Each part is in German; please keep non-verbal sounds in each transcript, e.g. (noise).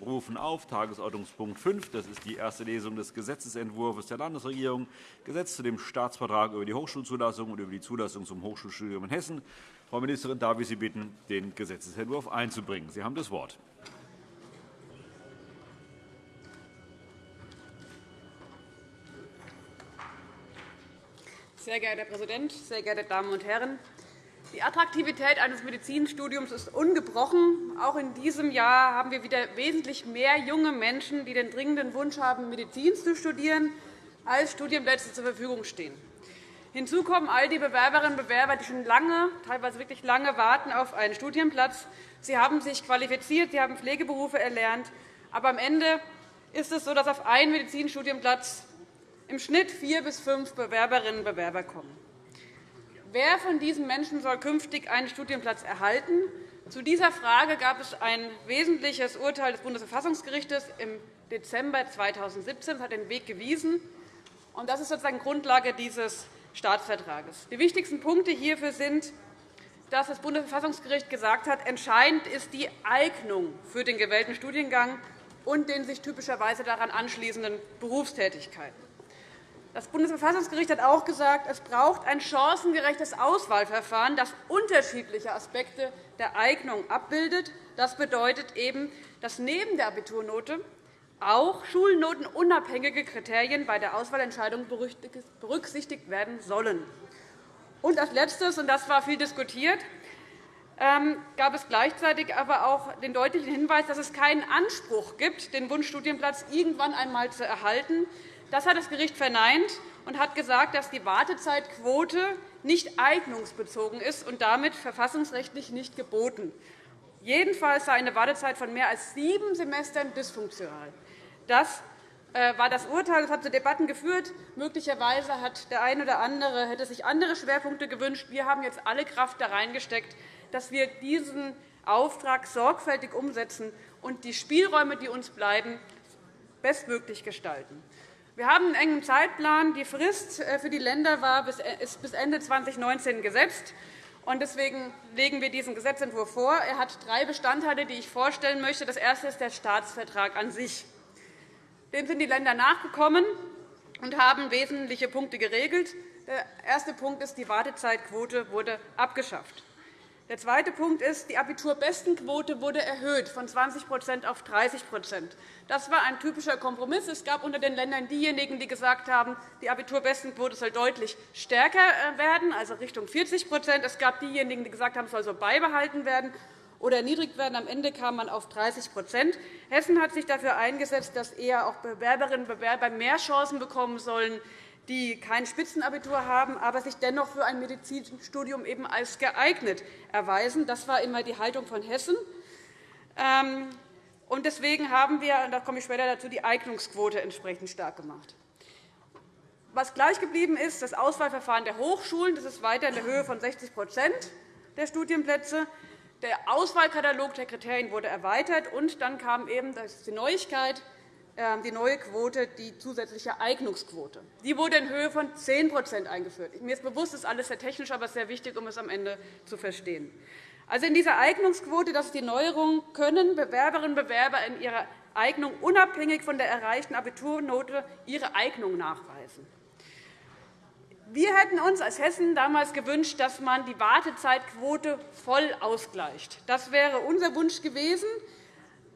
rufen auf Tagesordnungspunkt 5. Das ist die erste Lesung des Gesetzentwurfs der Landesregierung, Gesetz zu dem Staatsvertrag über die Hochschulzulassung und über die Zulassung zum Hochschulstudium in Hessen. Frau Ministerin, darf ich Sie bitten, den Gesetzentwurf einzubringen? Sie haben das Wort. Sehr geehrter Herr Präsident, sehr geehrte Damen und Herren! Die Attraktivität eines Medizinstudiums ist ungebrochen. Auch in diesem Jahr haben wir wieder wesentlich mehr junge Menschen, die den dringenden Wunsch haben, Medizin zu studieren, als Studienplätze zur Verfügung stehen. Hinzu kommen all die Bewerberinnen und Bewerber, die schon lange, teilweise wirklich lange warten auf einen Studienplatz. Sie haben sich qualifiziert, sie haben Pflegeberufe erlernt. Aber am Ende ist es so, dass auf einen Medizinstudienplatz im Schnitt vier bis fünf Bewerberinnen und Bewerber kommen. Wer von diesen Menschen soll künftig einen Studienplatz erhalten? Zu dieser Frage gab es ein wesentliches Urteil des Bundesverfassungsgerichts im Dezember 2017. Das hat den Weg gewiesen. Das ist sozusagen Grundlage dieses Staatsvertrages. Die wichtigsten Punkte hierfür sind, dass das Bundesverfassungsgericht gesagt hat, entscheidend ist die Eignung für den gewählten Studiengang und den sich typischerweise daran anschließenden Berufstätigkeiten. Das Bundesverfassungsgericht hat auch gesagt, es braucht ein chancengerechtes Auswahlverfahren, das unterschiedliche Aspekte der Eignung abbildet. Das bedeutet eben, dass neben der Abiturnote auch schulnotenunabhängige Kriterien bei der Auswahlentscheidung berücksichtigt werden sollen. Und als Letztes, und das war viel diskutiert, ähm, gab es gleichzeitig aber auch den deutlichen Hinweis, dass es keinen Anspruch gibt, den Wunschstudienplatz irgendwann einmal zu erhalten. Das hat das Gericht verneint und hat gesagt, dass die Wartezeitquote nicht eignungsbezogen ist und damit verfassungsrechtlich nicht geboten. Jedenfalls sei eine Wartezeit von mehr als sieben Semestern dysfunktional. Das äh, war das Urteil. Das hat zu Debatten geführt. Möglicherweise hat der eine oder andere hätte sich andere Schwerpunkte gewünscht. Wir haben jetzt alle Kraft da reingesteckt, dass wir diesen Auftrag sorgfältig umsetzen und die Spielräume, die uns bleiben, bestmöglich gestalten. Wir haben einen engen Zeitplan. Die Frist äh, für die Länder äh, ist bis Ende 2019 gesetzt. Deswegen legen wir diesen Gesetzentwurf vor. Er hat drei Bestandteile, die ich vorstellen möchte. Das erste ist der Staatsvertrag an sich. Dem sind die Länder nachgekommen und haben wesentliche Punkte geregelt. Der erste Punkt ist, die Wartezeitquote wurde abgeschafft. Der zweite Punkt ist, die Abiturbestenquote wurde erhöht von 20% auf 30% Das war ein typischer Kompromiss. Es gab unter den Ländern diejenigen, die gesagt haben, die Abiturbestenquote soll deutlich stärker äh, werden, also Richtung 40% Es gab diejenigen, die gesagt haben, es soll so beibehalten werden oder erniedrigt werden. Am Ende kam man auf 30% Hessen hat sich dafür eingesetzt, dass eher auch Bewerberinnen und Bewerber mehr Chancen bekommen sollen, die kein Spitzenabitur haben, aber sich dennoch für ein Medizinstudium eben als geeignet erweisen. Das war immer die Haltung von Hessen. Ähm, deswegen haben wir, und da komme ich später dazu, die Eignungsquote entsprechend stark gemacht. Was gleich geblieben ist, das Auswahlverfahren der Hochschulen. Das ist weiter in der Höhe von 60% der Studienplätze. Der Auswahlkatalog der Kriterien wurde erweitert. Und dann kam eben die Neuigkeit, die neue Quote, die zusätzliche Eignungsquote. Die wurde in Höhe von 10% eingeführt. Mir ist bewusst, das ist alles sehr technisch, aber sehr wichtig, um es am Ende zu verstehen. Also in dieser Eignungsquote, das ist die Neuerung, können Bewerberinnen und Bewerber in ihrer Eignung unabhängig von der erreichten Abiturnote ihre Eignung nachweisen. Wir hätten uns als Hessen damals gewünscht, dass man die Wartezeitquote voll ausgleicht. Das wäre unser Wunsch gewesen.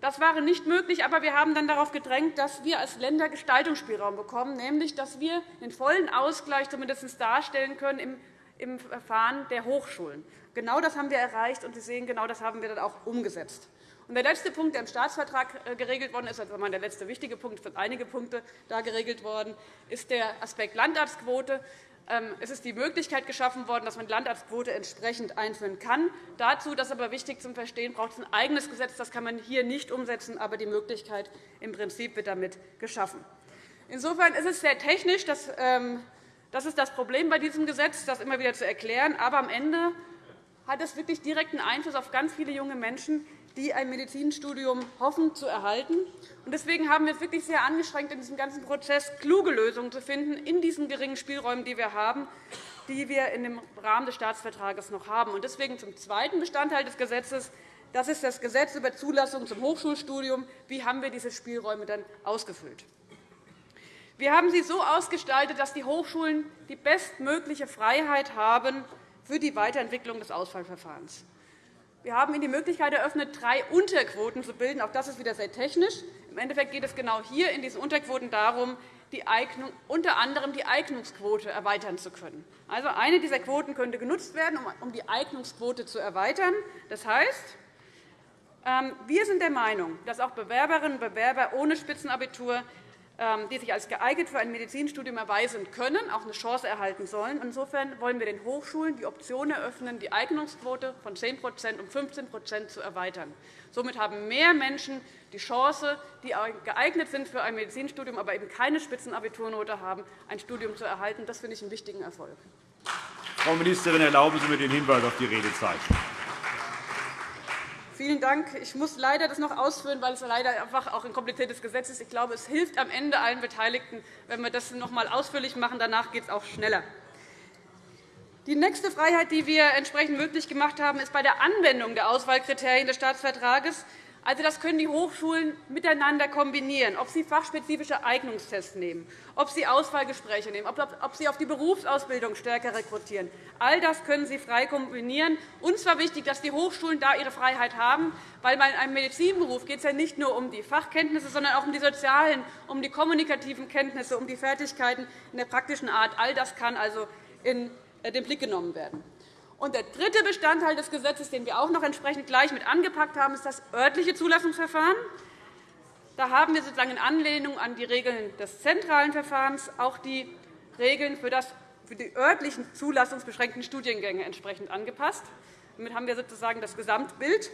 Das war nicht möglich, aber wir haben dann darauf gedrängt, dass wir als Länder Gestaltungsspielraum bekommen, nämlich dass wir den vollen Ausgleich zumindest darstellen können im Verfahren der Hochschulen. Genau das haben wir erreicht, und Sie sehen, genau das haben wir dann auch umgesetzt. Der letzte Punkt, der im Staatsvertrag äh, geregelt worden ist, also der letzte wichtige Punkt, es sind einige Punkte da geregelt worden, ist der Aspekt Landarztquote. Ähm, es ist die Möglichkeit geschaffen worden, dass man die Landarztquote entsprechend einführen kann. Dazu, das ist aber wichtig zum Verstehen, braucht es ein eigenes Gesetz. Das kann man hier nicht umsetzen, aber die Möglichkeit im Prinzip wird damit geschaffen. Insofern ist es sehr technisch. Ähm, das ist das Problem bei diesem Gesetz, das immer wieder zu erklären. Aber am Ende hat es wirklich direkten Einfluss auf ganz viele junge Menschen, die ein Medizinstudium hoffen zu erhalten. Deswegen haben wir es wirklich sehr angestrengt, in diesem ganzen Prozess kluge Lösungen zu finden, in diesen geringen Spielräumen, die wir haben, die wir im Rahmen des Staatsvertrags noch haben. Deswegen zum zweiten Bestandteil des Gesetzes, Das ist das Gesetz über Zulassung zum Hochschulstudium. Wie haben wir diese Spielräume dann ausgefüllt? Wir haben sie so ausgestaltet, dass die Hochschulen die bestmögliche Freiheit haben für die Weiterentwicklung des Auswahlverfahrens. Wir haben Ihnen die Möglichkeit eröffnet, drei Unterquoten zu bilden. Auch das ist wieder sehr technisch. Im Endeffekt geht es genau hier in diesen Unterquoten darum, die Eignung, unter anderem die Eignungsquote erweitern zu können. Also eine dieser Quoten könnte genutzt werden, um die Eignungsquote zu erweitern. Das heißt, ähm, wir sind der Meinung, dass auch Bewerberinnen und Bewerber ohne Spitzenabitur die sich als geeignet für ein Medizinstudium erweisen können, auch eine Chance erhalten sollen. Insofern wollen wir den Hochschulen die Option eröffnen, die Eignungsquote von 10% um 15% zu erweitern. Somit haben mehr Menschen die Chance, die geeignet sind für ein Medizinstudium, aber eben keine Spitzenabiturnote haben, ein Studium zu erhalten. Das finde ich einen wichtigen Erfolg. Frau Ministerin, erlauben Sie mir den Hinweis auf die Redezeit. Vielen Dank. Ich muss leider das noch ausführen, weil es leider einfach auch ein kompliziertes Gesetz ist. Ich glaube, es hilft am Ende allen Beteiligten, wenn wir das noch einmal ausführlich machen. Danach geht es auch schneller. Die nächste Freiheit, die wir entsprechend möglich gemacht haben, ist bei der Anwendung der Auswahlkriterien des Staatsvertrages also, das können die Hochschulen miteinander kombinieren, ob sie fachspezifische Eignungstests nehmen, ob sie Auswahlgespräche nehmen, ob sie auf die Berufsausbildung stärker rekrutieren. All das können sie frei kombinieren. Uns war wichtig, dass die Hochschulen da ihre Freiheit haben, weil bei einem Medizinberuf geht es ja nicht nur um die Fachkenntnisse, sondern auch um die sozialen, um die kommunikativen Kenntnisse, um die Fertigkeiten in der praktischen Art. All das kann also in den Blick genommen werden. Und der dritte Bestandteil des Gesetzes, den wir auch noch entsprechend gleich mit angepackt haben, ist das örtliche Zulassungsverfahren. Da haben wir sozusagen in Anlehnung an die Regeln des zentralen Verfahrens auch die Regeln für, das, für die örtlichen zulassungsbeschränkten Studiengänge entsprechend angepasst. Damit haben wir sozusagen das Gesamtbild.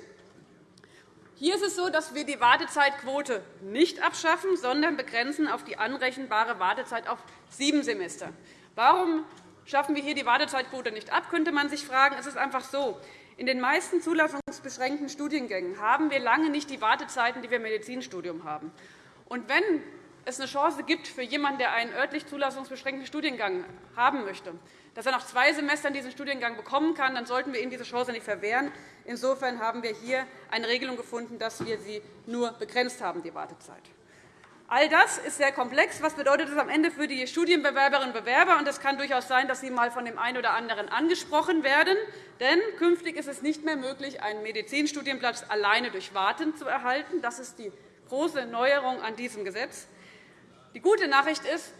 Hier ist es so, dass wir die Wartezeitquote nicht abschaffen, sondern begrenzen auf die anrechenbare Wartezeit auf sieben Semester. Warum Schaffen wir hier die Wartezeitquote nicht ab, könnte man sich fragen. Es ist einfach so. In den meisten zulassungsbeschränkten Studiengängen haben wir lange nicht die Wartezeiten, die wir im Medizinstudium haben. Und wenn es eine Chance gibt für jemanden, der einen örtlich zulassungsbeschränkten Studiengang haben möchte, dass er nach zwei Semestern diesen Studiengang bekommen kann, dann sollten wir ihm diese Chance nicht verwehren. Insofern haben wir hier eine Regelung gefunden, dass wir sie nur begrenzt haben, die Wartezeit. All das ist sehr komplex. Was bedeutet das am Ende für die Studienbewerberinnen und Bewerber? Es kann durchaus sein, dass sie einmal von dem einen oder anderen angesprochen werden. Denn künftig ist es nicht mehr möglich, einen Medizinstudienplatz alleine durch Warten zu erhalten. Das ist die große Neuerung an diesem Gesetz. Die gute Nachricht ist,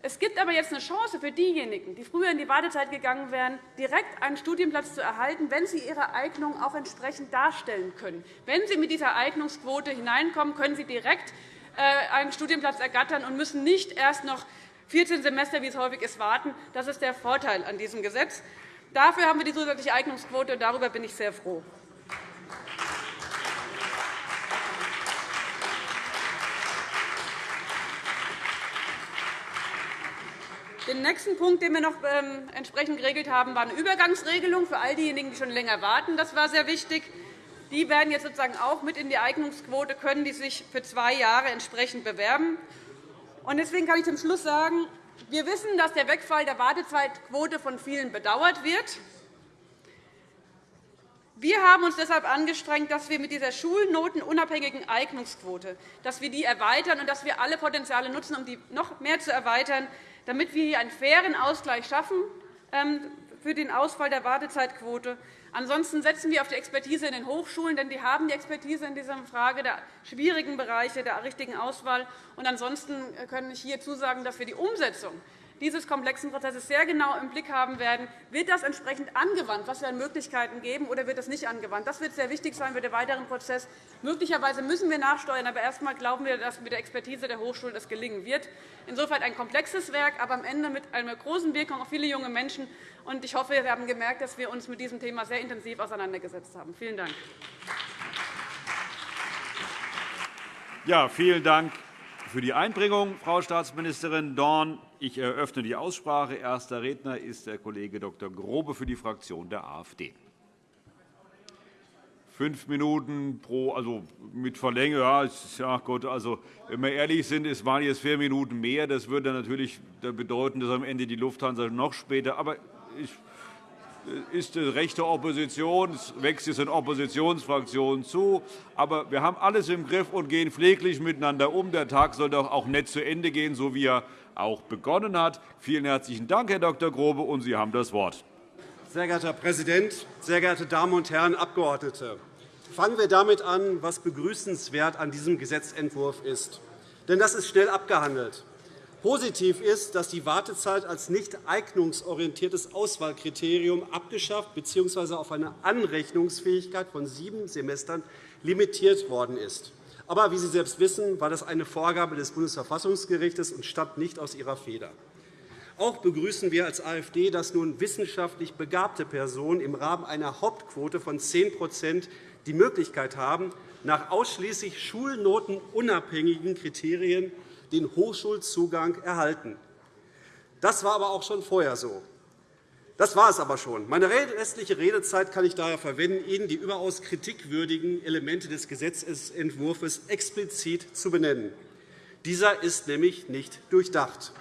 es gibt aber jetzt eine Chance für diejenigen, die früher in die Wartezeit gegangen wären, direkt einen Studienplatz zu erhalten, wenn sie ihre Eignung auch entsprechend darstellen können. Wenn sie mit dieser Eignungsquote hineinkommen, können sie direkt einen Studienplatz ergattern und müssen nicht erst noch 14 Semester, wie es häufig ist, warten. Das ist der Vorteil an diesem Gesetz. Dafür haben wir die zusätzliche Eignungsquote, und darüber bin ich sehr froh. Den nächsten Punkt, den wir noch ähm, entsprechend geregelt haben, war eine Übergangsregelung für all diejenigen, die schon länger warten. Das war sehr wichtig. Die werden jetzt sozusagen auch mit in die Eignungsquote, können die sich für zwei Jahre entsprechend bewerben. Deswegen kann ich zum Schluss sagen, wir wissen, dass der Wegfall der Wartezeitquote von vielen bedauert wird. Wir haben uns deshalb angestrengt, dass wir mit dieser schulnotenunabhängigen Eignungsquote dass wir die erweitern und dass wir alle Potenziale nutzen, um die noch mehr zu erweitern, damit wir hier einen fairen Ausgleich schaffen ähm, für den Ausfall der Wartezeitquote Ansonsten setzen wir auf die Expertise in den Hochschulen, denn die haben die Expertise in dieser Frage der schwierigen Bereiche der richtigen Auswahl. Und ansonsten kann ich hier zusagen, dass wir die Umsetzung dieses komplexen Prozesses sehr genau im Blick haben werden. Wird das entsprechend angewandt, was wir an Möglichkeiten geben, oder wird das nicht angewandt? Das wird sehr wichtig sein für den weiteren Prozess. Möglicherweise müssen wir nachsteuern, aber erst einmal glauben wir, dass mit der Expertise der Hochschulen das gelingen wird. Insofern ein komplexes Werk, aber am Ende mit einer großen Wirkung auf viele junge Menschen. Ich hoffe, Sie haben gemerkt, dass wir uns mit diesem Thema sehr intensiv auseinandergesetzt haben. Vielen Dank. Ja, vielen Dank für die Einbringung, Frau Staatsministerin Dorn. Ich eröffne die Aussprache. Erster Redner ist der Kollege Dr. Grobe für die Fraktion der AfD. Fünf Minuten pro, also mit Verlängerung. Ja, ja Gott, also, wenn wir ehrlich sind, es waren jetzt vier Minuten mehr. Das würde natürlich bedeuten, dass am Ende die Lufthansa noch später. Aber ich, ist die rechte Opposition, wächst es in Oppositionsfraktionen zu. Aber wir haben alles im Griff und gehen pfleglich miteinander um. Der Tag soll doch auch nett zu Ende gehen, so wie er auch begonnen hat. Vielen herzlichen Dank, Herr Dr. Grobe, und Sie haben das Wort. Sehr geehrter Herr Präsident, sehr geehrte Damen und Herren Abgeordnete! Fangen wir damit an, was begrüßenswert an diesem Gesetzentwurf ist. Denn das ist schnell abgehandelt. Positiv ist, dass die Wartezeit als nicht eignungsorientiertes Auswahlkriterium abgeschafft bzw. auf eine Anrechnungsfähigkeit von sieben Semestern limitiert worden ist. Aber wie Sie selbst wissen, war das eine Vorgabe des Bundesverfassungsgerichts und stammt nicht aus Ihrer Feder. Auch begrüßen wir als AfD, dass nun wissenschaftlich begabte Personen im Rahmen einer Hauptquote von 10% die Möglichkeit haben, nach ausschließlich schulnotenunabhängigen Kriterien den Hochschulzugang erhalten. Das war aber auch schon vorher so. Das war es aber schon. Meine restliche Redezeit kann ich daher verwenden, Ihnen die überaus kritikwürdigen Elemente des Gesetzentwurfs explizit zu benennen. Dieser ist nämlich nicht durchdacht.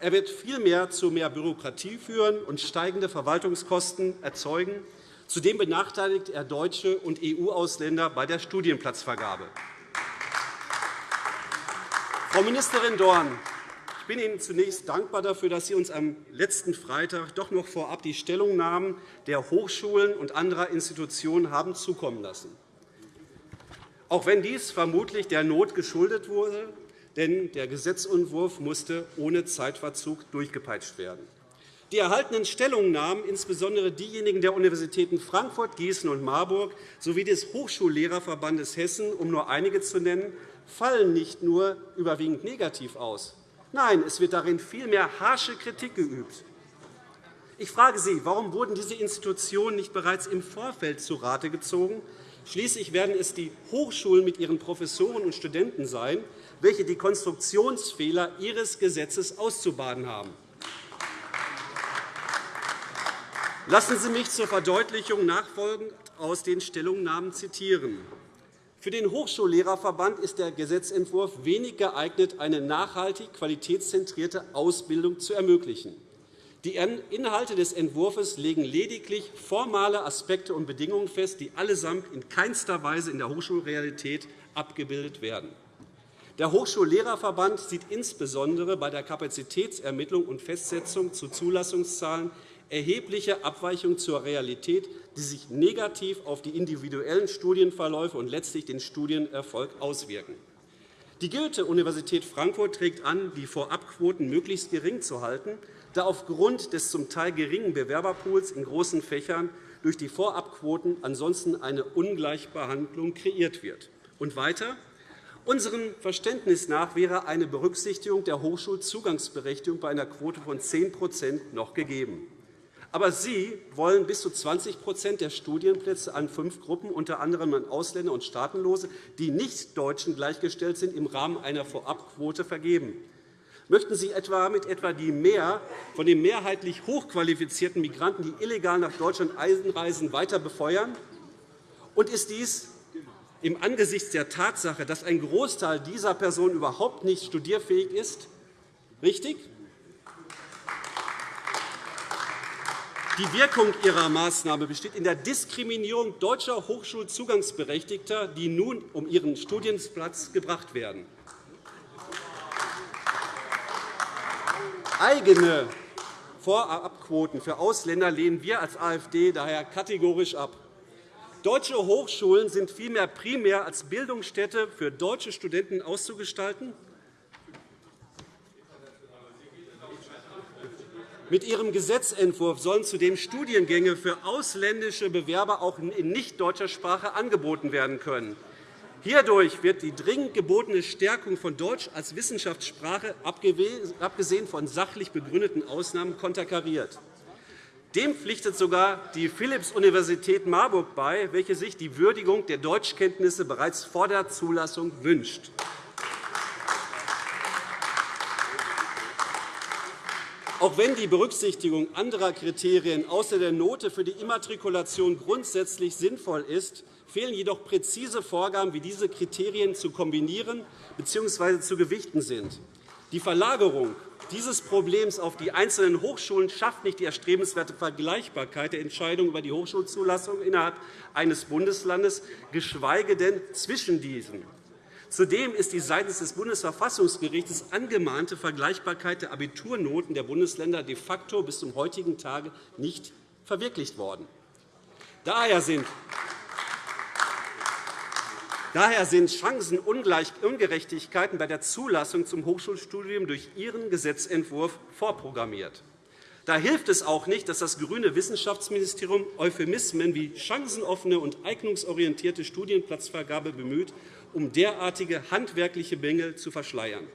Er wird vielmehr zu mehr Bürokratie führen und steigende Verwaltungskosten erzeugen. Zudem benachteiligt er deutsche und EU-Ausländer bei der Studienplatzvergabe. Frau Ministerin Dorn, bin Ihnen zunächst dankbar dafür, dass Sie uns am letzten Freitag doch noch vorab die Stellungnahmen der Hochschulen und anderer Institutionen haben zukommen lassen. Auch wenn dies vermutlich der Not geschuldet wurde, denn der Gesetzentwurf musste ohne Zeitverzug durchgepeitscht werden. Die erhaltenen Stellungnahmen, insbesondere diejenigen der Universitäten Frankfurt, Gießen und Marburg sowie des Hochschullehrerverbandes Hessen, um nur einige zu nennen, fallen nicht nur überwiegend negativ aus. Nein, es wird darin vielmehr harsche Kritik geübt. Ich frage Sie, warum wurden diese Institutionen nicht bereits im Vorfeld zu Rate gezogen? Schließlich werden es die Hochschulen mit ihren Professoren und Studenten sein, welche die Konstruktionsfehler Ihres Gesetzes auszubaden haben. Lassen Sie mich zur Verdeutlichung nachfolgend aus den Stellungnahmen zitieren. Für den Hochschullehrerverband ist der Gesetzentwurf wenig geeignet, eine nachhaltig qualitätszentrierte Ausbildung zu ermöglichen. Die Inhalte des Entwurfs legen lediglich formale Aspekte und Bedingungen fest, die allesamt in keinster Weise in der Hochschulrealität abgebildet werden. Der Hochschullehrerverband sieht insbesondere bei der Kapazitätsermittlung und Festsetzung zu Zulassungszahlen erhebliche Abweichungen zur Realität, die sich negativ auf die individuellen Studienverläufe und letztlich den Studienerfolg auswirken. Die Goethe-Universität Frankfurt trägt an, die Vorabquoten möglichst gering zu halten, da aufgrund des zum Teil geringen Bewerberpools in großen Fächern durch die Vorabquoten ansonsten eine Ungleichbehandlung kreiert wird. Und weiter. Unserem Verständnis nach wäre eine Berücksichtigung der Hochschulzugangsberechtigung bei einer Quote von 10% noch gegeben. Aber Sie wollen bis zu 20% der Studienplätze an fünf Gruppen, unter anderem an Ausländer und Staatenlose, die nicht Deutschen gleichgestellt sind, im Rahmen einer Vorabquote vergeben. Möchten Sie etwa mit etwa die mehr von den mehrheitlich hochqualifizierten Migranten, die illegal nach Deutschland einreisen, weiter befeuern? Und ist dies im Angesichts der Tatsache, dass ein Großteil dieser Personen überhaupt nicht studierfähig ist, richtig? Die Wirkung Ihrer Maßnahme besteht in der Diskriminierung deutscher Hochschulzugangsberechtigter, die nun um ihren Studienplatz gebracht werden. Eigene Vorabquoten für Ausländer lehnen wir als AfD daher kategorisch ab. Deutsche Hochschulen sind vielmehr primär als Bildungsstätte für deutsche Studenten auszugestalten Mit Ihrem Gesetzentwurf sollen zudem Studiengänge für ausländische Bewerber auch in nicht deutscher Sprache angeboten werden können. Hierdurch wird die dringend gebotene Stärkung von Deutsch als Wissenschaftssprache, abgesehen von sachlich begründeten Ausnahmen, konterkariert. Dem pflichtet sogar die Philipps-Universität Marburg bei, welche sich die Würdigung der Deutschkenntnisse bereits vor der Zulassung wünscht. Auch wenn die Berücksichtigung anderer Kriterien außer der Note für die Immatrikulation grundsätzlich sinnvoll ist, fehlen jedoch präzise Vorgaben, wie diese Kriterien zu kombinieren bzw. zu gewichten sind. Die Verlagerung dieses Problems auf die einzelnen Hochschulen schafft nicht die erstrebenswerte Vergleichbarkeit der Entscheidung über die Hochschulzulassung innerhalb eines Bundeslandes, geschweige denn zwischen diesen. Zudem ist die seitens des Bundesverfassungsgerichts angemahnte Vergleichbarkeit der Abiturnoten der Bundesländer de facto bis zum heutigen Tage nicht verwirklicht worden. Daher sind Daher sind Chancenungerechtigkeiten bei der Zulassung zum Hochschulstudium durch Ihren Gesetzentwurf vorprogrammiert. Da hilft es auch nicht, dass das grüne Wissenschaftsministerium Euphemismen wie chancenoffene und eignungsorientierte Studienplatzvergabe bemüht, um derartige handwerkliche Mängel zu verschleiern.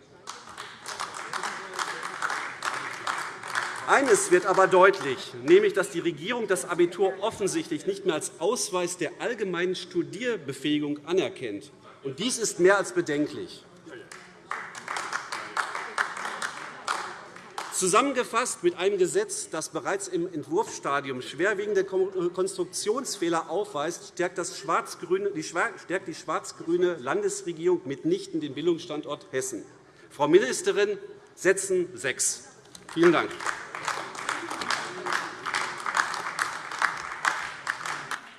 Eines wird aber deutlich, nämlich dass die Regierung das Abitur offensichtlich nicht mehr als Ausweis der allgemeinen Studierbefähigung anerkennt. dies ist mehr als bedenklich. Zusammengefasst mit einem Gesetz, das bereits im Entwurfsstadium schwerwiegende Konstruktionsfehler aufweist, stärkt die schwarz-grüne Landesregierung mitnichten den Bildungsstandort Hessen. Frau Ministerin, setzen sechs. Vielen Dank.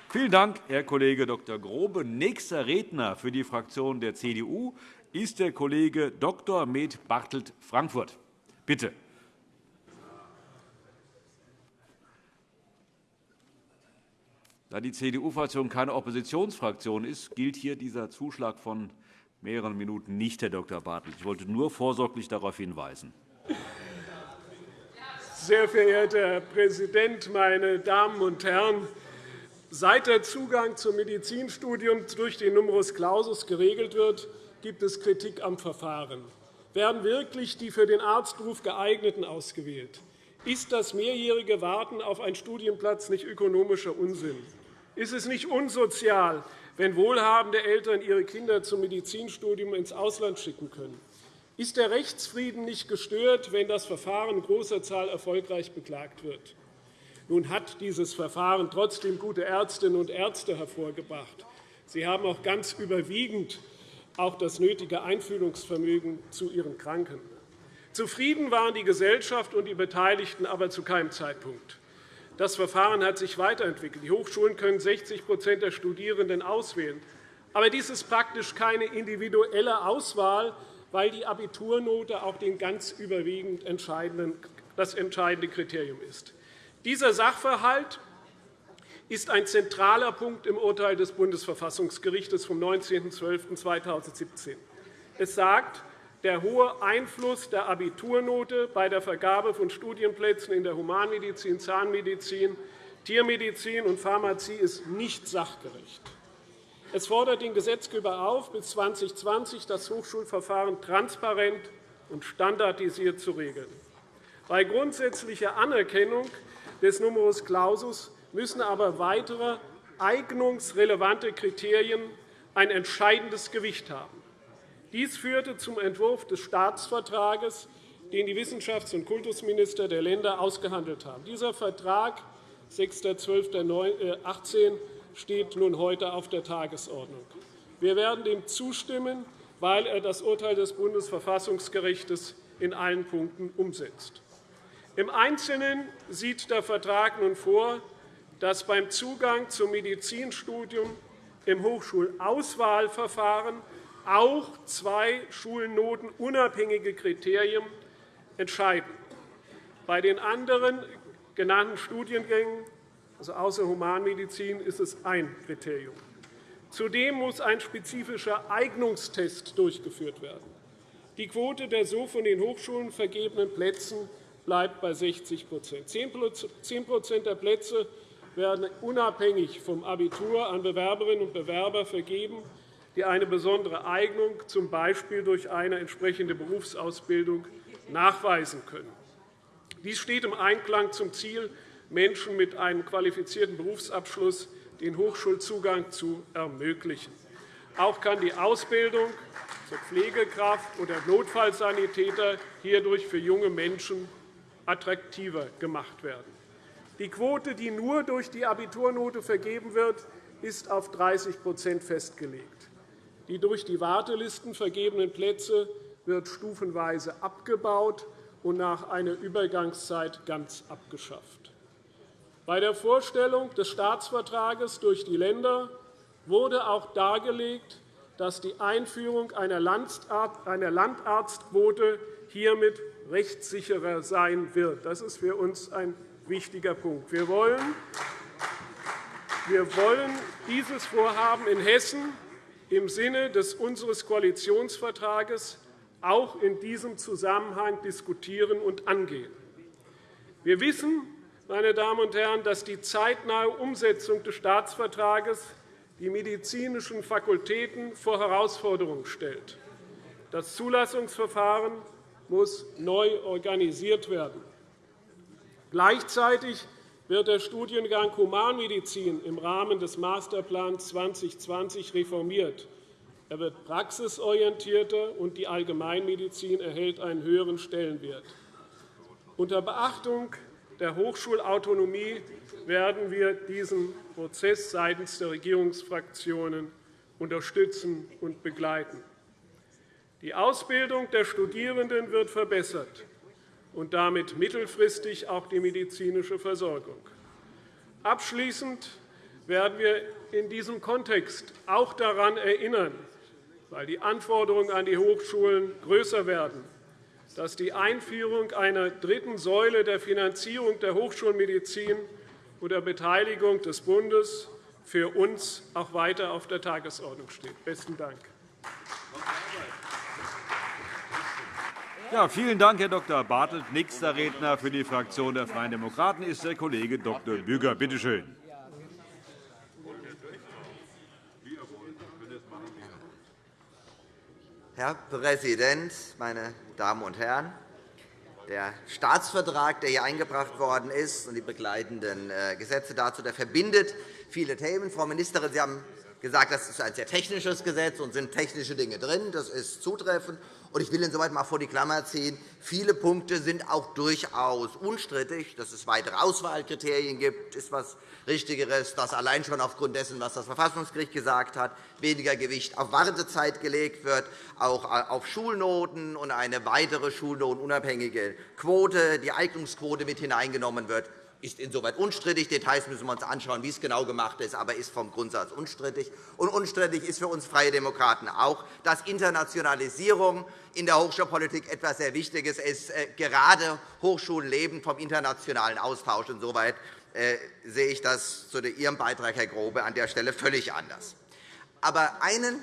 Vielen Dank, Herr Kollege Dr. Grobe. Nächster Redner für die Fraktion der CDU ist der Kollege Dr. Med Bartelt Frankfurt. Bitte. Da die CDU-Fraktion keine Oppositionsfraktion ist, gilt hier dieser Zuschlag von mehreren Minuten nicht, Herr Dr. Bartelt. Ich wollte nur vorsorglich darauf hinweisen. Sehr verehrter Herr Präsident, meine Damen und Herren! Seit der Zugang zum Medizinstudium durch den Numerus Clausus geregelt wird, gibt es Kritik am Verfahren. Werden wirklich die für den Arztberuf geeigneten ausgewählt? Ist das mehrjährige Warten auf einen Studienplatz nicht ökonomischer Unsinn? Ist es nicht unsozial, wenn wohlhabende Eltern ihre Kinder zum Medizinstudium ins Ausland schicken können? Ist der Rechtsfrieden nicht gestört, wenn das Verfahren in großer Zahl erfolgreich beklagt wird? Nun hat dieses Verfahren trotzdem gute Ärztinnen und Ärzte hervorgebracht. Sie haben auch ganz überwiegend auch das nötige Einfühlungsvermögen zu ihren Kranken. Zufrieden waren die Gesellschaft und die Beteiligten aber zu keinem Zeitpunkt. Das Verfahren hat sich weiterentwickelt. Die Hochschulen können 60% der Studierenden auswählen. Aber dies ist praktisch keine individuelle Auswahl, weil die Abiturnote auch den ganz überwiegend das entscheidende Kriterium ist. Dieser Sachverhalt ist ein zentraler Punkt im Urteil des Bundesverfassungsgerichts vom 19.12.2017. Es sagt, der hohe Einfluss der Abiturnote bei der Vergabe von Studienplätzen in der Humanmedizin, Zahnmedizin, Tiermedizin und Pharmazie ist nicht sachgerecht. Es fordert den Gesetzgeber auf, bis 2020 das Hochschulverfahren transparent und standardisiert zu regeln. Bei grundsätzlicher Anerkennung des Numerus Clausus müssen aber weitere eignungsrelevante Kriterien ein entscheidendes Gewicht haben. Dies führte zum Entwurf des Staatsvertrages, den die Wissenschafts- und Kultusminister der Länder ausgehandelt haben. Dieser Vertrag 6.12.18 steht nun heute auf der Tagesordnung. Wir werden dem zustimmen, weil er das Urteil des Bundesverfassungsgerichts in allen Punkten umsetzt. Im Einzelnen sieht der Vertrag nun vor, dass beim Zugang zum Medizinstudium im Hochschulauswahlverfahren auch zwei schulnotenunabhängige Kriterien entscheiden. Bei den anderen genannten Studiengängen, also außer Humanmedizin, ist es ein Kriterium. Zudem muss ein spezifischer Eignungstest durchgeführt werden. Die Quote der so von den Hochschulen vergebenen Plätze bleibt bei 60% 10% der Plätze werden unabhängig vom Abitur an Bewerberinnen und Bewerber vergeben, die eine besondere Eignung, z. B. durch eine entsprechende Berufsausbildung, nachweisen können. Dies steht im Einklang zum Ziel, Menschen mit einem qualifizierten Berufsabschluss den Hochschulzugang zu ermöglichen. Auch kann die Ausbildung zur Pflegekraft oder Notfallsanitäter hierdurch für junge Menschen attraktiver gemacht werden. Die Quote, die nur durch die Abiturnote vergeben wird, ist auf 30% festgelegt. Die durch die Wartelisten vergebenen Plätze wird stufenweise abgebaut und nach einer Übergangszeit ganz abgeschafft. Bei der Vorstellung des Staatsvertrages durch die Länder wurde auch dargelegt, dass die Einführung einer Landarztquote hiermit rechtssicherer sein wird. Das ist für uns ein wichtiger Punkt. Wir wollen, wir wollen dieses Vorhaben in Hessen im Sinne des unseres Koalitionsvertrages auch in diesem Zusammenhang diskutieren und angehen. Wir wissen, meine Damen und Herren, dass die zeitnahe Umsetzung des Staatsvertrages die medizinischen Fakultäten vor Herausforderungen stellt. Das Zulassungsverfahren muss neu organisiert werden. Gleichzeitig wird der Studiengang Humanmedizin im Rahmen des Masterplans 2020 reformiert. Er wird praxisorientierter, und die Allgemeinmedizin erhält einen höheren Stellenwert. Unter Beachtung der Hochschulautonomie werden wir diesen Prozess seitens der Regierungsfraktionen unterstützen und begleiten. Die Ausbildung der Studierenden wird verbessert und damit mittelfristig auch die medizinische Versorgung. Abschließend werden wir in diesem Kontext auch daran erinnern, weil die Anforderungen an die Hochschulen größer werden, dass die Einführung einer dritten Säule der Finanzierung der Hochschulmedizin unter Beteiligung des Bundes für uns auch weiter auf der Tagesordnung steht. – Besten Dank. Ja, vielen Dank, Herr Dr. Bartelt. Nächster Redner für die Fraktion der Freien Demokraten ist der Kollege Dr. Büger. Bitte schön. Herr Präsident, meine Damen und Herren! Der Staatsvertrag, der hier eingebracht worden ist, und die begleitenden äh, Gesetze dazu, der verbindet viele Themen. Frau Ministerin, Sie haben gesagt, das ist ein sehr technisches Gesetz und sind technische Dinge drin. Das ist zutreffend. Und ich will insoweit einmal vor die Klammer ziehen. Viele Punkte sind auch durchaus unstrittig. Dass es weitere Auswahlkriterien gibt, ist etwas Richtigeres. Dass allein schon aufgrund dessen, was das Verfassungsgericht gesagt hat, weniger Gewicht auf Wartezeit gelegt wird, auch auf Schulnoten und eine weitere schulnotenunabhängige Quote, die Eignungsquote mit hineingenommen wird ist insoweit unstrittig. Details müssen wir uns anschauen, wie es genau gemacht ist, aber ist vom Grundsatz unstrittig. Und unstrittig ist für uns Freie Demokraten auch, dass Internationalisierung in der Hochschulpolitik etwas sehr Wichtiges ist. Äh, gerade Hochschulen leben vom internationalen Austausch. Insoweit äh, sehe ich das zu Ihrem Beitrag, Herr Grobe, an der Stelle völlig anders. Aber einen,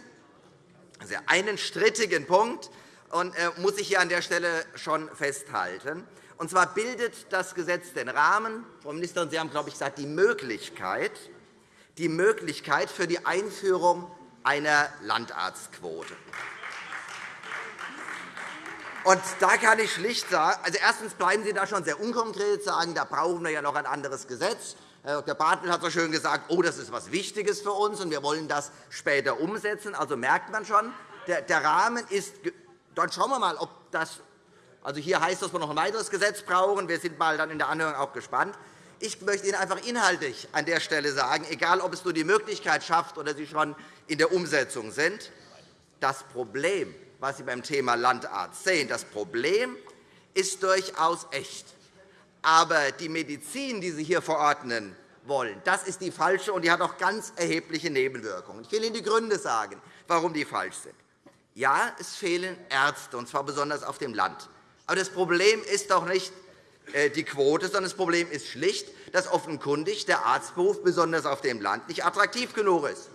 also einen strittigen Punkt äh, muss ich hier an der Stelle schon festhalten. Und zwar bildet das Gesetz den Rahmen, Frau Ministerin, Sie haben, glaube ich, gesagt, die Möglichkeit, die Möglichkeit für die Einführung einer Landarztquote. Und da kann ich schlicht sagen, also erstens bleiben Sie da schon sehr unkonkret, sagen, da brauchen wir ja noch ein anderes Gesetz. Herr Dr. Bartel hat so schön gesagt, oh, das ist etwas Wichtiges für uns, und wir wollen das später umsetzen. Also merkt man schon, der Rahmen ist. Dann schauen wir mal, ob das also hier heißt es, dass wir noch ein weiteres Gesetz brauchen. Wir sind mal dann in der Anhörung auch gespannt. Ich möchte Ihnen einfach inhaltlich an der Stelle sagen, egal ob es nur die Möglichkeit schafft oder Sie schon in der Umsetzung sind, das Problem, was Sie beim Thema Landarzt sehen, das Problem ist durchaus echt. Aber die Medizin, die Sie hier verordnen wollen, das ist die falsche, und die hat auch ganz erhebliche Nebenwirkungen. Ich will Ihnen die Gründe sagen, warum die falsch sind. Ja, es fehlen Ärzte, und zwar besonders auf dem Land. Aber das Problem ist doch nicht äh, die Quote, sondern das Problem ist schlicht, dass offenkundig der Arztberuf besonders auf dem Land nicht attraktiv genug ist.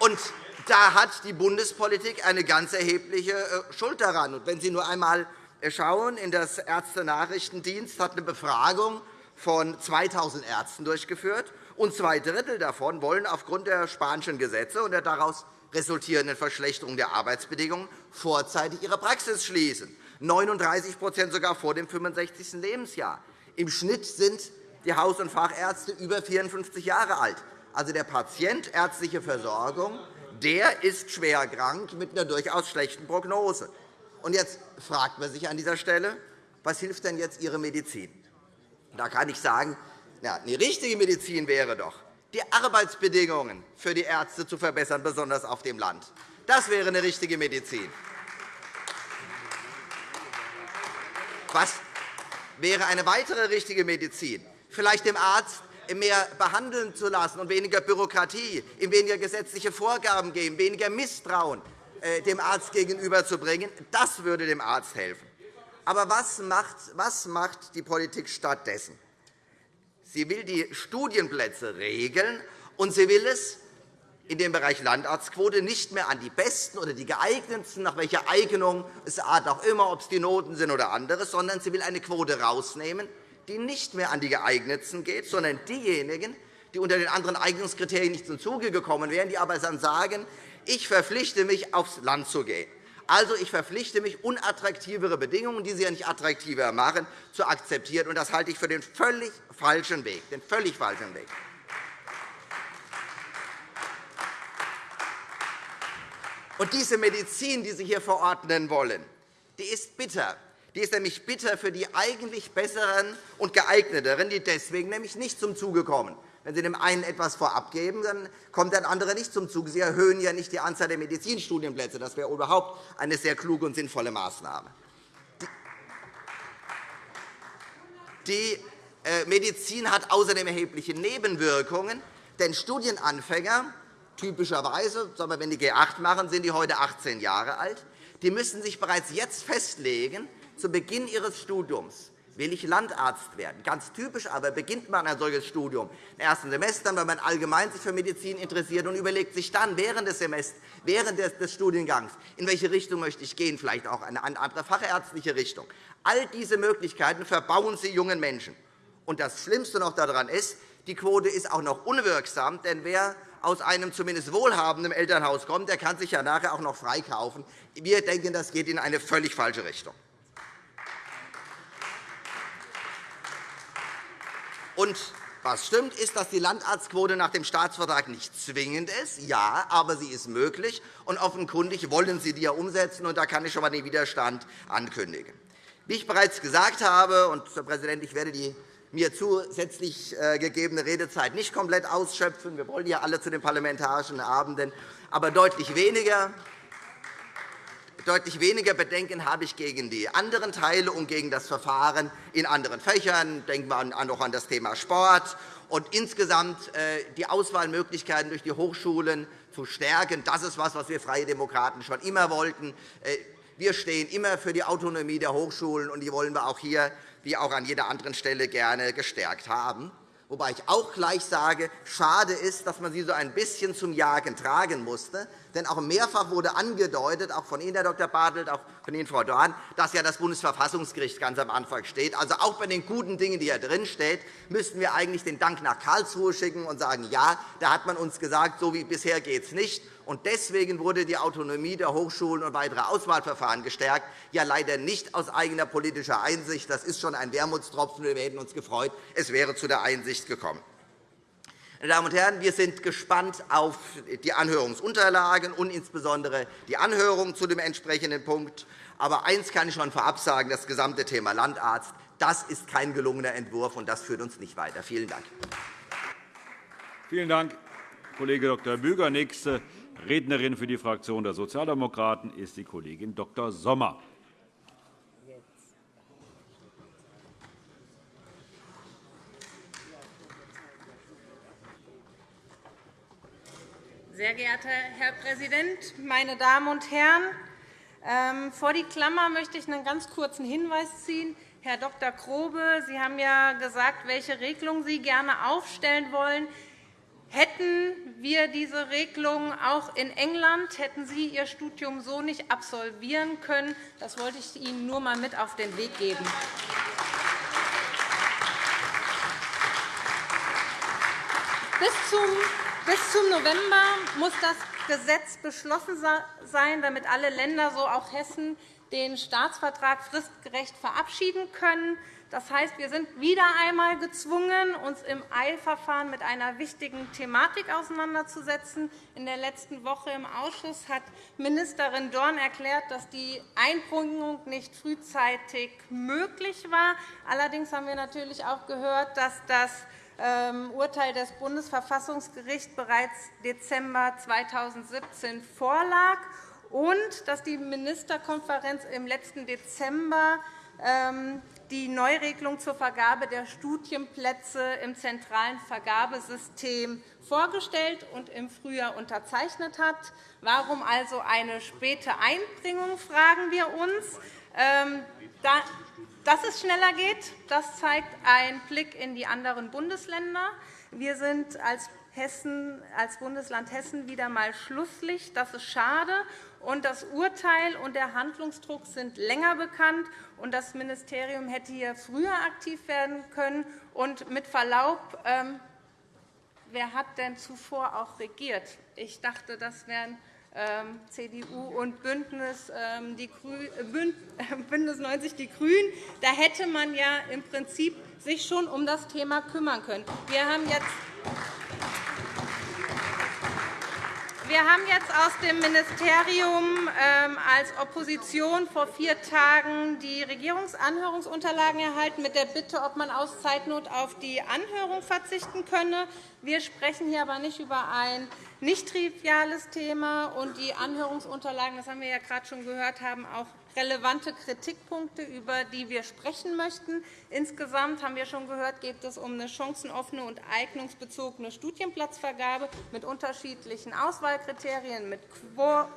Und da hat die Bundespolitik eine ganz erhebliche äh, Schuld daran. wenn Sie nur einmal äh, schauen, in das Ärztenachrichtendienst hat eine Befragung von 2.000 Ärzten durchgeführt, und zwei Drittel davon wollen aufgrund der spanischen Gesetze und der daraus resultierenden Verschlechterung der Arbeitsbedingungen vorzeitig ihre Praxis schließen, 39% sogar vor dem 65. Lebensjahr. Im Schnitt sind die Haus- und Fachärzte über 54 Jahre alt. Also der Patient ärztliche Versorgung der ist schwer krank mit einer durchaus schlechten Prognose. Und jetzt fragt man sich an dieser Stelle, was hilft denn jetzt Ihre Medizin? Da kann ich sagen, ja, eine richtige Medizin wäre doch, die Arbeitsbedingungen für die Ärzte zu verbessern, besonders auf dem Land. Das wäre eine richtige Medizin. Was wäre eine weitere richtige Medizin? Vielleicht dem Arzt mehr behandeln zu lassen und weniger Bürokratie, ihm weniger gesetzliche Vorgaben geben, weniger Misstrauen äh, dem Arzt gegenüberzubringen. Das würde dem Arzt helfen. Aber was macht, was macht die Politik stattdessen? Sie will die Studienplätze regeln, und sie will es in dem Bereich Landarztquote nicht mehr an die Besten oder die Geeignetsten, nach welcher Eignung es Art auch immer, ob es die Noten sind oder anderes, sondern sie will eine Quote herausnehmen, die nicht mehr an die Geeignetsten geht, sondern diejenigen, die unter den anderen Eignungskriterien nicht zum Zuge gekommen wären, die aber dann sagen, ich verpflichte mich, aufs Land zu gehen. Also, ich verpflichte mich, unattraktivere Bedingungen, die Sie ja nicht attraktiver machen, zu akzeptieren. das halte ich für den völlig falschen Weg. Den völlig falschen Weg. Und diese Medizin, die Sie hier verordnen wollen, die ist bitter. Die ist nämlich bitter für die eigentlich besseren und geeigneteren, die deswegen nämlich nicht zum Zuge kommen. Wenn Sie dem einen etwas vorab geben, dann kommt der andere nicht zum Zug. Sie erhöhen ja nicht die Anzahl der Medizinstudienplätze. Das wäre überhaupt eine sehr kluge und sinnvolle Maßnahme. Die äh, Medizin hat außerdem erhebliche Nebenwirkungen. Denn Studienanfänger, typischerweise, wenn die G8 machen, sind die heute 18 Jahre alt, die müssen sich bereits jetzt festlegen, zu Beginn ihres Studiums, will ich Landarzt werden. Ganz typisch aber beginnt man ein solches Studium im ersten Semester, wenn man allgemein sich für Medizin interessiert und überlegt sich dann während des Semesters, während des Studiengangs, in welche Richtung möchte ich gehen, vielleicht auch eine andere fachärztliche Richtung. All diese Möglichkeiten verbauen Sie jungen Menschen. Und das Schlimmste noch daran ist, die Quote ist auch noch unwirksam, denn wer aus einem zumindest wohlhabenden Elternhaus kommt, der kann sich ja nachher auch noch freikaufen. Wir denken, das geht in eine völlig falsche Richtung. Und was stimmt, ist, dass die Landarztquote nach dem Staatsvertrag nicht zwingend ist. Ja, aber sie ist möglich. Und offenkundig wollen Sie die ja umsetzen. Und da kann ich schon einmal den Widerstand ankündigen. Wie ich bereits gesagt habe, und Herr Präsident, ich werde die mir zusätzlich äh, gegebene Redezeit nicht komplett ausschöpfen. Wir wollen ja alle zu den parlamentarischen Abenden, aber deutlich weniger Deutlich weniger Bedenken habe ich gegen die anderen Teile und gegen das Verfahren in anderen Fächern. Denken wir auch an das Thema Sport. Und insgesamt äh, die Auswahlmöglichkeiten durch die Hochschulen zu stärken. Das ist etwas, was wir Freie Demokraten schon immer wollten. Äh, wir stehen immer für die Autonomie der Hochschulen, und die wollen wir auch hier wie auch an jeder anderen Stelle gerne gestärkt haben. Wobei ich auch gleich sage, schade ist, dass man sie so ein bisschen zum Jagen tragen musste. Denn auch mehrfach wurde angedeutet, auch von Ihnen, Herr Dr. Bartelt, auch von Ihnen, Frau Dorn, dass ja das Bundesverfassungsgericht ganz am Anfang steht. Also auch bei den guten Dingen, die hier drin stehen, müssten wir eigentlich den Dank nach Karlsruhe schicken und sagen, ja, da hat man uns gesagt, so wie bisher geht es nicht. Und deswegen wurde die Autonomie der Hochschulen und weitere Auswahlverfahren gestärkt, ja leider nicht aus eigener politischer Einsicht. Das ist schon ein Wermutstropfen. Wir hätten uns gefreut, es wäre zu der Einsicht gekommen. Meine Damen und Herren, wir sind gespannt auf die Anhörungsunterlagen und insbesondere die Anhörung zu dem entsprechenden Punkt. Aber eines kann ich schon vorab sagen, das gesamte Thema Landarzt das ist kein gelungener Entwurf, und das führt uns nicht weiter. Vielen Dank. Vielen Dank, Kollege Dr. Büger. Nächste Rednerin für die Fraktion der Sozialdemokraten ist die Kollegin Dr. Sommer. Sehr geehrter Herr Präsident, meine Damen und Herren! Ähm, vor die Klammer möchte ich einen ganz kurzen Hinweis ziehen. Herr Dr. Krobe, Sie haben ja gesagt, welche Regelung Sie gerne aufstellen wollen. Hätten wir diese Regelung auch in England, hätten Sie Ihr Studium so nicht absolvieren können. Das wollte ich Ihnen nur einmal mit auf den Weg geben. Bis zum November muss das Gesetz beschlossen sein, damit alle Länder, so auch Hessen, den Staatsvertrag fristgerecht verabschieden können. Das heißt, wir sind wieder einmal gezwungen, uns im Eilverfahren mit einer wichtigen Thematik auseinanderzusetzen. In der letzten Woche im Ausschuss hat Ministerin Dorn erklärt, dass die Einbringung nicht frühzeitig möglich war. Allerdings haben wir natürlich auch gehört, dass das Urteil des Bundesverfassungsgerichts bereits Dezember 2017 vorlag und dass die Ministerkonferenz im letzten Dezember ähm, die Neuregelung zur Vergabe der Studienplätze im zentralen Vergabesystem vorgestellt und im Frühjahr unterzeichnet hat. Warum also eine späte Einbringung, fragen wir uns. Dass es schneller geht, das zeigt ein Blick in die anderen Bundesländer. Wir sind als Hessen, als Bundesland Hessen wieder einmal Schlusslicht. Das ist schade. Und das Urteil und der Handlungsdruck sind länger bekannt. Und das Ministerium hätte hier früher aktiv werden können. Und mit Verlaub, ähm, wer hat denn zuvor auch regiert? Ich dachte, das wären CDU und Bündnis, ähm, die Bündnis 90 Die Grünen. Da hätte man ja im Prinzip sich schon um das Thema kümmern können. Wir haben jetzt wir haben jetzt aus dem Ministerium ähm, als Opposition vor vier Tagen die Regierungsanhörungsunterlagen erhalten mit der Bitte, ob man aus Zeitnot auf die Anhörung verzichten könne. Wir sprechen hier aber nicht über ein nicht triviales Thema. Und die Anhörungsunterlagen, das haben wir ja gerade schon gehört, haben auch relevante Kritikpunkte, über die wir sprechen möchten. Insgesamt haben wir schon gehört, geht es um eine chancenoffene und eignungsbezogene Studienplatzvergabe mit unterschiedlichen Auswahlkriterien, mit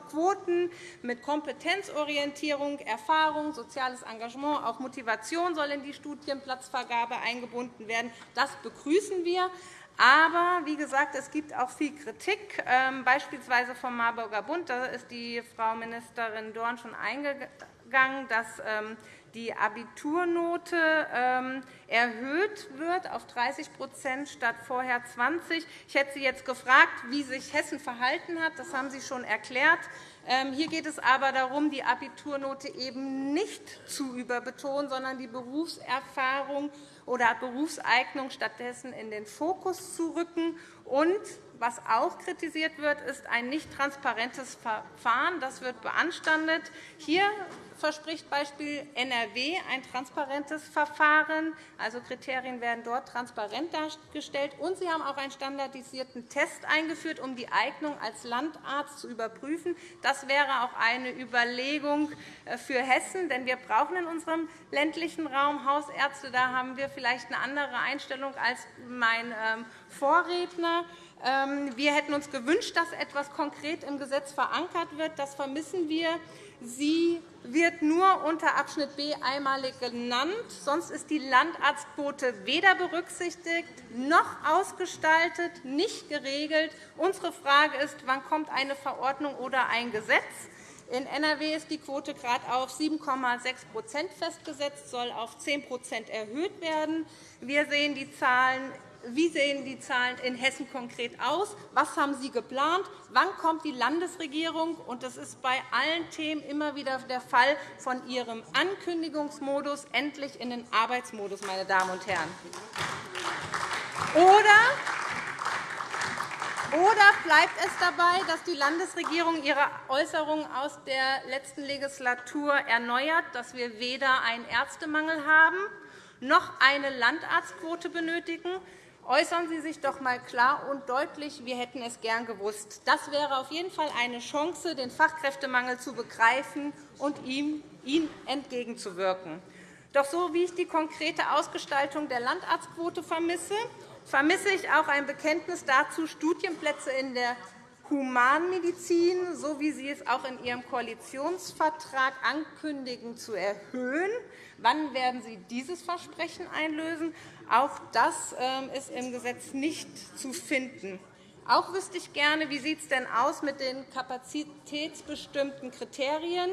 Quoten, mit Kompetenzorientierung, Erfahrung, soziales Engagement, auch Motivation soll in die Studienplatzvergabe eingebunden werden. Das begrüßen wir. Aber wie gesagt, es gibt auch viel Kritik, ähm, beispielsweise vom Marburger Bund. Da ist die Frau Ministerin Dorn schon eingegangen, dass ähm, die Abiturnote ähm, erhöht wird auf 30% statt vorher 20 Ich hätte Sie jetzt gefragt, wie sich Hessen verhalten hat. Das haben Sie schon erklärt. Hier geht es aber darum, die Abiturnote eben nicht zu überbetonen, sondern die Berufserfahrung oder Berufseignung stattdessen in den Fokus zu rücken. Und was auch kritisiert wird, ist ein nicht transparentes Verfahren. Das wird beanstandet. Hier verspricht Beispiel NRW ein transparentes Verfahren. Also Kriterien werden dort transparent dargestellt. Und Sie haben auch einen standardisierten Test eingeführt, um die Eignung als Landarzt zu überprüfen. Das wäre auch eine Überlegung äh, für Hessen, denn wir brauchen in unserem ländlichen Raum Hausärzte. Da haben wir vielleicht eine andere Einstellung als mein ähm, Vorredner. Ähm, wir hätten uns gewünscht, dass etwas konkret im Gesetz verankert wird. Das vermissen wir. Sie wird nur unter Abschnitt B einmalig genannt. Sonst ist die Landarztquote weder berücksichtigt noch ausgestaltet, nicht geregelt. Unsere Frage ist, wann kommt eine Verordnung oder ein Gesetz? In NRW ist die Quote gerade auf 7,6% festgesetzt, soll auf 10% erhöht werden. Wir sehen die Zahlen wie sehen die Zahlen in Hessen konkret aus? Was haben Sie geplant? Wann kommt die Landesregierung? Das ist bei allen Themen immer wieder der Fall von Ihrem Ankündigungsmodus endlich in den Arbeitsmodus, meine Damen und Herren. Oder oder bleibt es dabei, dass die Landesregierung ihre Äußerungen aus der letzten Legislatur erneuert, dass wir weder einen Ärztemangel haben noch eine Landarztquote benötigen? Äußern Sie sich doch einmal klar und deutlich. Wir hätten es gern gewusst. Das wäre auf jeden Fall eine Chance, den Fachkräftemangel zu begreifen und ihm entgegenzuwirken. Doch so wie ich die konkrete Ausgestaltung der Landarztquote vermisse, vermisse ich auch ein Bekenntnis dazu, Studienplätze in der Humanmedizin, so wie Sie es auch in Ihrem Koalitionsvertrag ankündigen, zu erhöhen. Wann werden Sie dieses Versprechen einlösen? Auch das ähm, ist im Gesetz nicht zu finden. Auch wüsste ich gerne, wie sieht es denn aus mit den kapazitätsbestimmten Kriterien?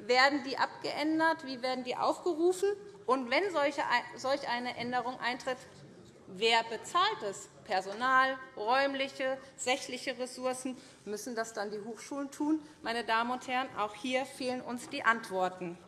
Werden die abgeändert? Wie werden die aufgerufen? Und wenn solch eine Änderung eintritt, wer bezahlt es? Personal, räumliche, sächliche Ressourcen? Müssen das dann die Hochschulen tun? Meine Damen und Herren, auch hier fehlen uns die Antworten.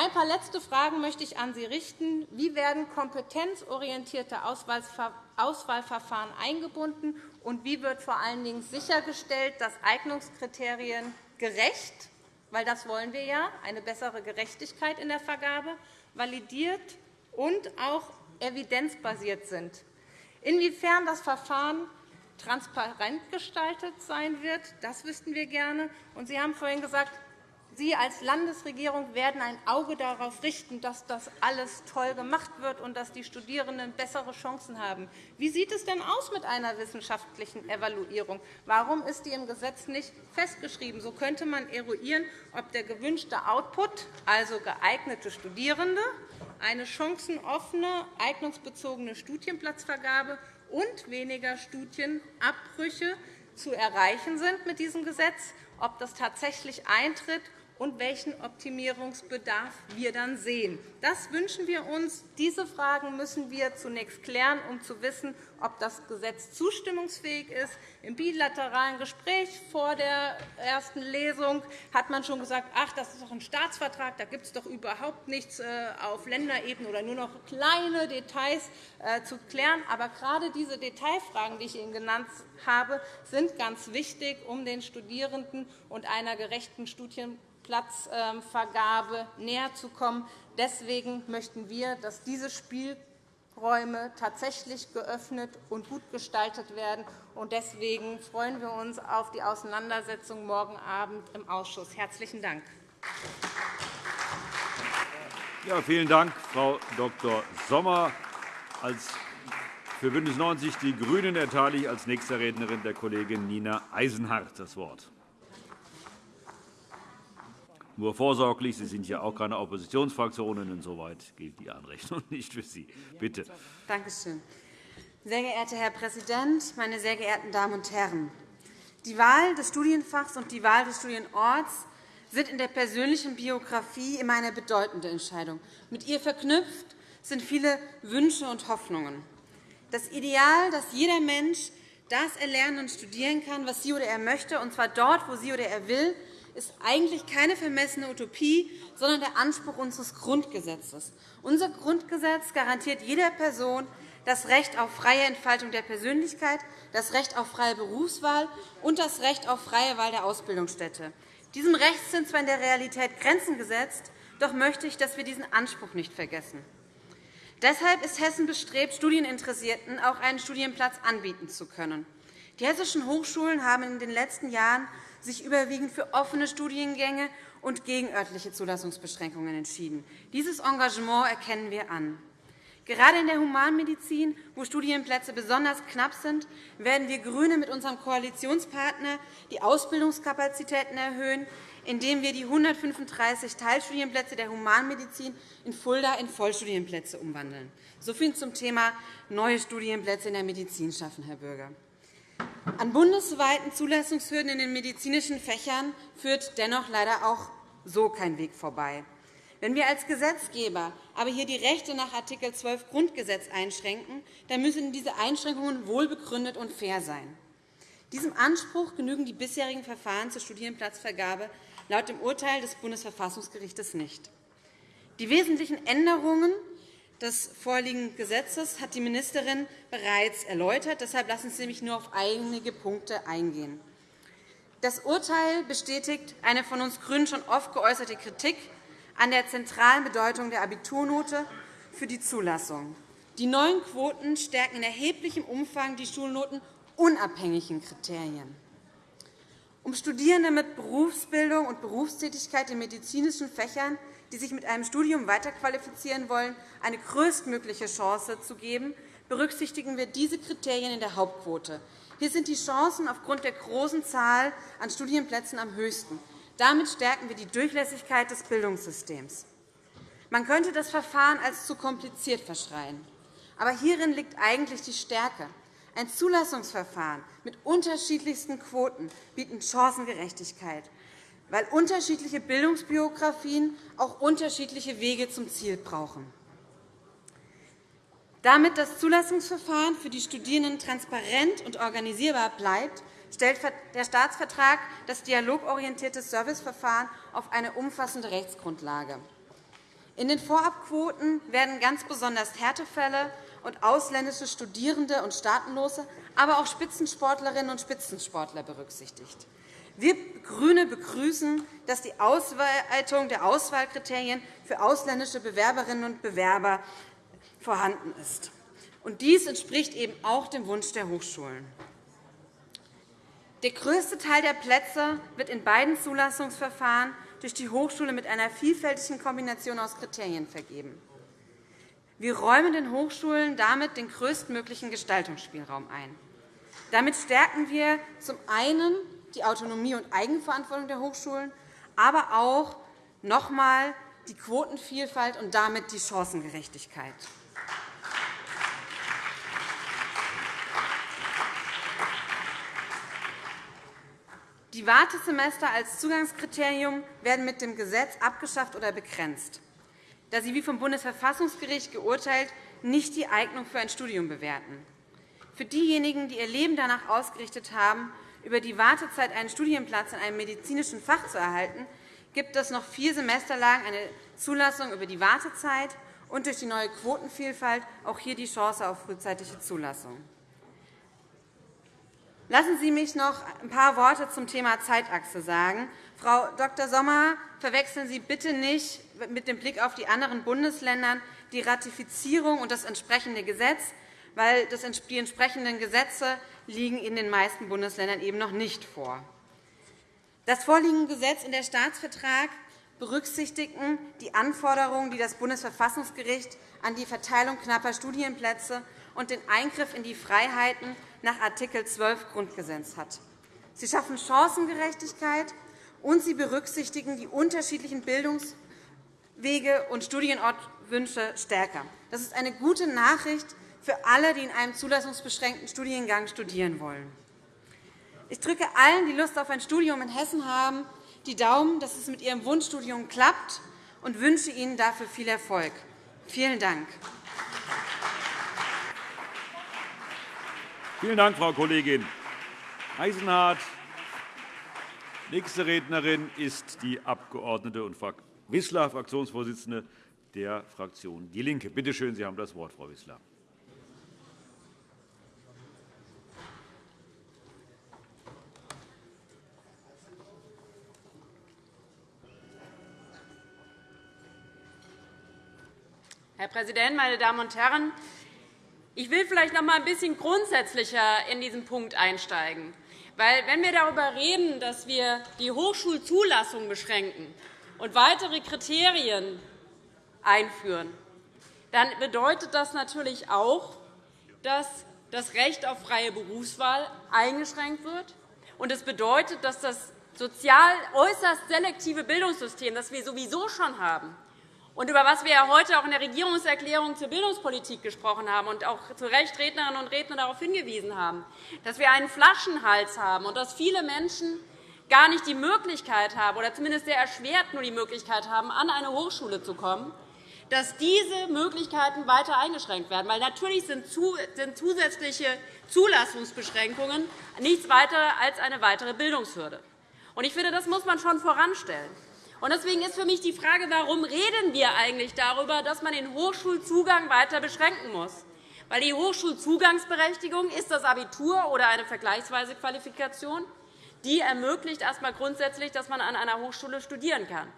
Ein paar letzte Fragen möchte ich an Sie richten. Wie werden kompetenzorientierte Auswahlverfahren eingebunden, und wie wird vor allen Dingen sichergestellt, dass Eignungskriterien gerecht weil das wollen wir ja, eine bessere Gerechtigkeit in der Vergabe, validiert und auch evidenzbasiert sind. Inwiefern das Verfahren transparent gestaltet sein wird, das wüssten wir gerne. Sie haben vorhin gesagt, Sie als Landesregierung werden ein Auge darauf richten, dass das alles toll gemacht wird und dass die Studierenden bessere Chancen haben. Wie sieht es denn aus mit einer wissenschaftlichen Evaluierung? Warum ist die im Gesetz nicht festgeschrieben? So könnte man eruieren, ob der gewünschte Output, also geeignete Studierende, eine chancenoffene, eignungsbezogene Studienplatzvergabe und weniger Studienabbrüche zu erreichen sind mit diesem Gesetz, ob das tatsächlich eintritt und welchen Optimierungsbedarf wir dann sehen. Das wünschen wir uns. Diese Fragen müssen wir zunächst klären, um zu wissen, ob das Gesetz zustimmungsfähig ist. Im bilateralen Gespräch vor der ersten Lesung hat man schon gesagt, ach, das ist doch ein Staatsvertrag, da gibt es doch überhaupt nichts äh, auf Länderebene oder nur noch kleine Details äh, zu klären. Aber gerade diese Detailfragen, die ich Ihnen genannt habe, sind ganz wichtig, um den Studierenden und einer gerechten Studien Platzvergabe näher zu kommen. Deswegen möchten wir, dass diese Spielräume tatsächlich geöffnet und gut gestaltet werden. Deswegen freuen wir uns auf die Auseinandersetzung morgen Abend im Ausschuss. – Herzlichen Dank. Ja, vielen Dank, Frau Dr. Sommer. Als für BÜNDNIS 90 die GRÜNEN erteile ich als nächste Rednerin der Kollegin Nina Eisenhardt das Wort nur vorsorglich. Sie sind ja auch keine Oppositionsfraktion. und Insoweit gilt die Anrechnung (laughs) nicht für Sie. Bitte. Danke schön. Sehr geehrter Herr Präsident, meine sehr geehrten Damen und Herren! Die Wahl des Studienfachs und die Wahl des Studienorts sind in der persönlichen Biografie immer eine bedeutende Entscheidung. Mit ihr verknüpft sind viele Wünsche und Hoffnungen. Das Ideal, dass jeder Mensch das erlernen und studieren kann, was sie oder er möchte, und zwar dort, wo sie oder er will, ist eigentlich keine vermessene Utopie, sondern der Anspruch unseres Grundgesetzes. Unser Grundgesetz garantiert jeder Person das Recht auf freie Entfaltung der Persönlichkeit, das Recht auf freie Berufswahl und das Recht auf freie Wahl der Ausbildungsstätte. Diesem Recht sind zwar in der Realität Grenzen gesetzt, doch möchte ich, dass wir diesen Anspruch nicht vergessen. Deshalb ist Hessen bestrebt, Studieninteressierten auch einen Studienplatz anbieten zu können. Die hessischen Hochschulen haben in den letzten Jahren sich überwiegend für offene Studiengänge und gegen örtliche Zulassungsbeschränkungen entschieden. Dieses Engagement erkennen wir an. Gerade in der Humanmedizin, wo Studienplätze besonders knapp sind, werden wir GRÜNE mit unserem Koalitionspartner die Ausbildungskapazitäten erhöhen, indem wir die 135 Teilstudienplätze der Humanmedizin in Fulda in Vollstudienplätze umwandeln. So viel zum Thema neue Studienplätze in der Medizin schaffen, Herr Bürger. An bundesweiten Zulassungshürden in den medizinischen Fächern führt dennoch leider auch so kein Weg vorbei. Wenn wir als Gesetzgeber aber hier die Rechte nach Art. 12 Grundgesetz einschränken, dann müssen diese Einschränkungen wohlbegründet und fair sein. Diesem Anspruch genügen die bisherigen Verfahren zur Studienplatzvergabe laut dem Urteil des Bundesverfassungsgerichts nicht. Die wesentlichen Änderungen des vorliegenden Gesetzes hat die Ministerin bereits erläutert. Deshalb lassen Sie mich nur auf einige Punkte eingehen. Das Urteil bestätigt eine von uns GRÜNEN schon oft geäußerte Kritik an der zentralen Bedeutung der Abiturnote für die Zulassung. Die neuen Quoten stärken in erheblichem Umfang die schulnotenunabhängigen Kriterien. Um Studierende mit Berufsbildung und Berufstätigkeit in medizinischen Fächern die sich mit einem Studium weiterqualifizieren wollen, eine größtmögliche Chance zu geben, berücksichtigen wir diese Kriterien in der Hauptquote. Hier sind die Chancen aufgrund der großen Zahl an Studienplätzen am höchsten. Damit stärken wir die Durchlässigkeit des Bildungssystems. Man könnte das Verfahren als zu kompliziert verschreien. Aber hierin liegt eigentlich die Stärke. Ein Zulassungsverfahren mit unterschiedlichsten Quoten bietet Chancengerechtigkeit weil unterschiedliche Bildungsbiografien auch unterschiedliche Wege zum Ziel brauchen. Damit das Zulassungsverfahren für die Studierenden transparent und organisierbar bleibt, stellt der Staatsvertrag das dialogorientierte Serviceverfahren auf eine umfassende Rechtsgrundlage. In den Vorabquoten werden ganz besonders Härtefälle und ausländische Studierende und Staatenlose, aber auch Spitzensportlerinnen und Spitzensportler berücksichtigt. Wir GRÜNE begrüßen, dass die Ausweitung der Auswahlkriterien für ausländische Bewerberinnen und Bewerber vorhanden ist. dies entspricht eben auch dem Wunsch der Hochschulen. Der größte Teil der Plätze wird in beiden Zulassungsverfahren durch die Hochschule mit einer vielfältigen Kombination aus Kriterien vergeben. Wir räumen den Hochschulen damit den größtmöglichen Gestaltungsspielraum ein. Damit stärken wir zum einen die Autonomie und Eigenverantwortung der Hochschulen, aber auch noch einmal die Quotenvielfalt und damit die Chancengerechtigkeit. Die Wartesemester als Zugangskriterium werden mit dem Gesetz abgeschafft oder begrenzt, da sie wie vom Bundesverfassungsgericht geurteilt nicht die Eignung für ein Studium bewerten. Für diejenigen, die ihr Leben danach ausgerichtet haben, über die Wartezeit einen Studienplatz in einem medizinischen Fach zu erhalten, gibt es noch vier Semester lang eine Zulassung über die Wartezeit und durch die neue Quotenvielfalt auch hier die Chance auf frühzeitige Zulassung. Lassen Sie mich noch ein paar Worte zum Thema Zeitachse sagen. Frau Dr. Sommer, verwechseln Sie bitte nicht mit dem Blick auf die anderen Bundesländer die Ratifizierung und das entsprechende Gesetz, weil die entsprechenden Gesetze liegen in den meisten Bundesländern eben noch nicht vor. Das vorliegende Gesetz und der Staatsvertrag berücksichtigen die Anforderungen, die das Bundesverfassungsgericht an die Verteilung knapper Studienplätze und den Eingriff in die Freiheiten nach Art. 12 Grundgesetz hat. Sie schaffen Chancengerechtigkeit, und sie berücksichtigen die unterschiedlichen Bildungswege und Studienortwünsche stärker. Das ist eine gute Nachricht für alle, die in einem zulassungsbeschränkten Studiengang studieren wollen. Ich drücke allen, die Lust auf ein Studium in Hessen haben, die Daumen, dass es mit ihrem Wunschstudium klappt, und wünsche Ihnen dafür viel Erfolg. Vielen Dank. Vielen Dank, Frau Kollegin Eisenhardt. Nächste Rednerin ist die Abg. Wissler, Fraktionsvorsitzende der Fraktion DIE LINKE. Bitte schön, Sie haben das Wort, Frau Wissler. Herr Präsident, meine Damen und Herren! Ich will vielleicht noch einmal ein bisschen grundsätzlicher in diesen Punkt einsteigen. Weil, wenn wir darüber reden, dass wir die Hochschulzulassung beschränken und weitere Kriterien einführen, dann bedeutet das natürlich auch, dass das Recht auf freie Berufswahl eingeschränkt wird. Und es bedeutet, dass das sozial äußerst selektive Bildungssystem, das wir sowieso schon haben, und über was wir heute auch in der Regierungserklärung zur Bildungspolitik gesprochen haben und auch zu Recht Rednerinnen und Redner darauf hingewiesen haben, dass wir einen Flaschenhals haben und dass viele Menschen gar nicht die Möglichkeit haben, oder zumindest sehr erschwert nur die Möglichkeit haben, an eine Hochschule zu kommen, dass diese Möglichkeiten weiter eingeschränkt werden. Weil natürlich sind zusätzliche Zulassungsbeschränkungen nichts weiter als eine weitere Bildungshürde. Ich finde, das muss man schon voranstellen. Deswegen ist für mich die Frage, warum reden wir eigentlich darüber, dass man den Hochschulzugang weiter beschränken muss? Weil die Hochschulzugangsberechtigung ist das Abitur oder eine vergleichsweise Qualifikation. Die ermöglicht erst einmal grundsätzlich, dass man an einer Hochschule studieren kann.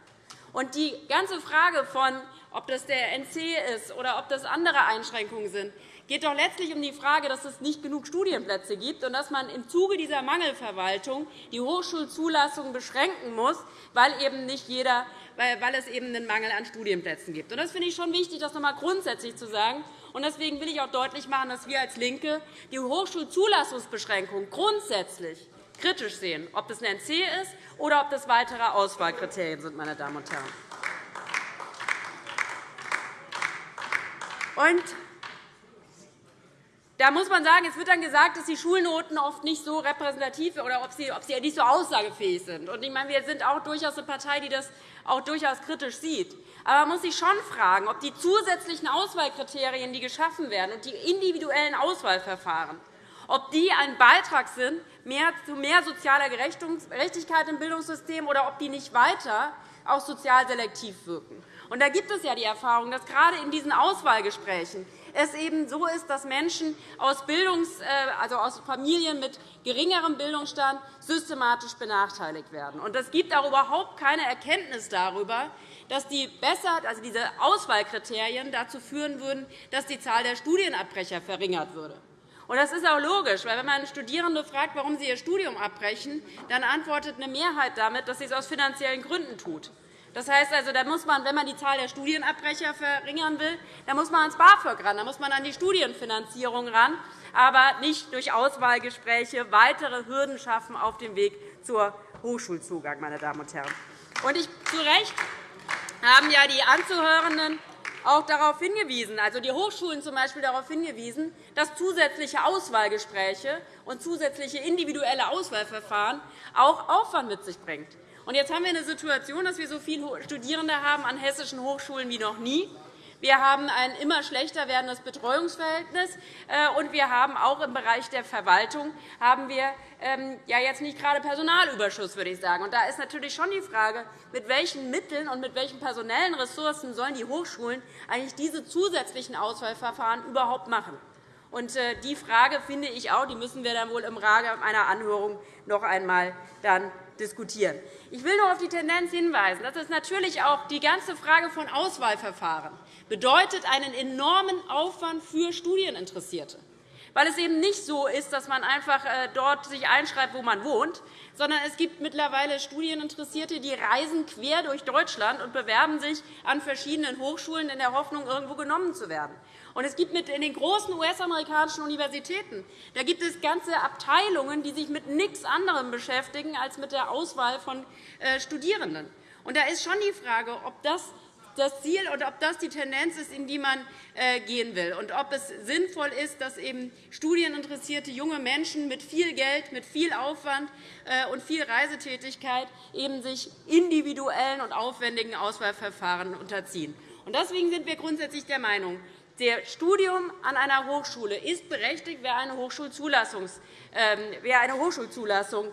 Und die ganze Frage von, ob das der NC ist oder ob das andere Einschränkungen sind, geht doch letztlich um die Frage, dass es nicht genug Studienplätze gibt und dass man im Zuge dieser Mangelverwaltung die Hochschulzulassung beschränken muss, weil, eben nicht jeder, weil es eben einen Mangel an Studienplätzen gibt. Das finde ich schon wichtig, das noch einmal grundsätzlich zu sagen. Deswegen will ich auch deutlich machen, dass wir als LINKE die Hochschulzulassungsbeschränkung grundsätzlich kritisch sehen, ob das ein NC ist oder ob das weitere Auswahlkriterien sind. Meine Damen und Herren. Und da muss man sagen, es wird dann gesagt, dass die Schulnoten oft nicht so repräsentativ sind oder ob sie, ob sie nicht so aussagefähig sind. Und ich meine, wir sind auch durchaus eine Partei, die das auch durchaus kritisch sieht. Aber man muss sich schon fragen, ob die zusätzlichen Auswahlkriterien, die geschaffen werden, und die individuellen Auswahlverfahren, ob die ein Beitrag sind zu mehr sozialer Gerechtigkeit im Bildungssystem oder ob die nicht weiter auch sozial selektiv wirken. Und da gibt es ja die Erfahrung, dass gerade in diesen Auswahlgesprächen es eben so ist, dass Menschen aus, Bildungs-, äh, also aus Familien mit geringerem Bildungsstand systematisch benachteiligt werden. Und es gibt auch überhaupt keine Erkenntnis darüber, dass die besser, also diese Auswahlkriterien dazu führen würden, dass die Zahl der Studienabbrecher verringert würde. Das ist auch logisch, weil wenn man Studierende fragt, warum sie ihr Studium abbrechen, dann antwortet eine Mehrheit damit, dass sie es aus finanziellen Gründen tut. Das heißt also, da muss man, wenn man die Zahl der Studienabbrecher verringern will, dann muss man ans BAföG ran, dann muss man an die Studienfinanzierung ran, aber nicht durch Auswahlgespräche weitere Hürden schaffen auf dem Weg zur Hochschulzugang, meine Damen und Herren. Und ich, zu Recht haben ja die Anzuhörenden auch darauf hingewiesen, also die Hochschulen zum Beispiel darauf hingewiesen, dass zusätzliche Auswahlgespräche und zusätzliche individuelle Auswahlverfahren auch Aufwand mit sich bringen. jetzt haben wir eine Situation, dass wir so viele Studierende haben an hessischen Hochschulen wie noch nie. Wir haben ein immer schlechter werdendes Betreuungsverhältnis, äh, und wir haben auch im Bereich der Verwaltung haben wir ähm, ja jetzt nicht gerade Personalüberschuss, würde ich sagen. Und da ist natürlich schon die Frage, mit welchen Mitteln und mit welchen personellen Ressourcen sollen die Hochschulen eigentlich diese zusätzlichen Auswahlverfahren überhaupt machen. Und äh, die Frage finde ich auch, die müssen wir dann wohl im Rahmen einer Anhörung noch einmal dann diskutieren. Ich will nur auf die Tendenz hinweisen, dass es natürlich auch die ganze Frage von Auswahlverfahren bedeutet einen enormen Aufwand für Studieninteressierte weil es eben nicht so ist, dass man einfach äh, dort sich einschreibt, wo man wohnt, sondern es gibt mittlerweile Studieninteressierte, die reisen quer durch Deutschland und bewerben sich an verschiedenen Hochschulen in der Hoffnung, irgendwo genommen zu werden. Und es gibt in den großen US-amerikanischen Universitäten da gibt es ganze Abteilungen, die sich mit nichts anderem beschäftigen als mit der Auswahl von äh, Studierenden. Und da ist schon die Frage, ob das das Ziel und ob das die Tendenz ist, in die man äh, gehen will, und ob es sinnvoll ist, dass eben studieninteressierte junge Menschen mit viel Geld, mit viel Aufwand äh, und viel Reisetätigkeit eben sich individuellen und aufwendigen Auswahlverfahren unterziehen. Deswegen sind wir grundsätzlich der Meinung, der Studium an einer Hochschule ist berechtigt, wer eine, ähm, wer eine Hochschulzulassung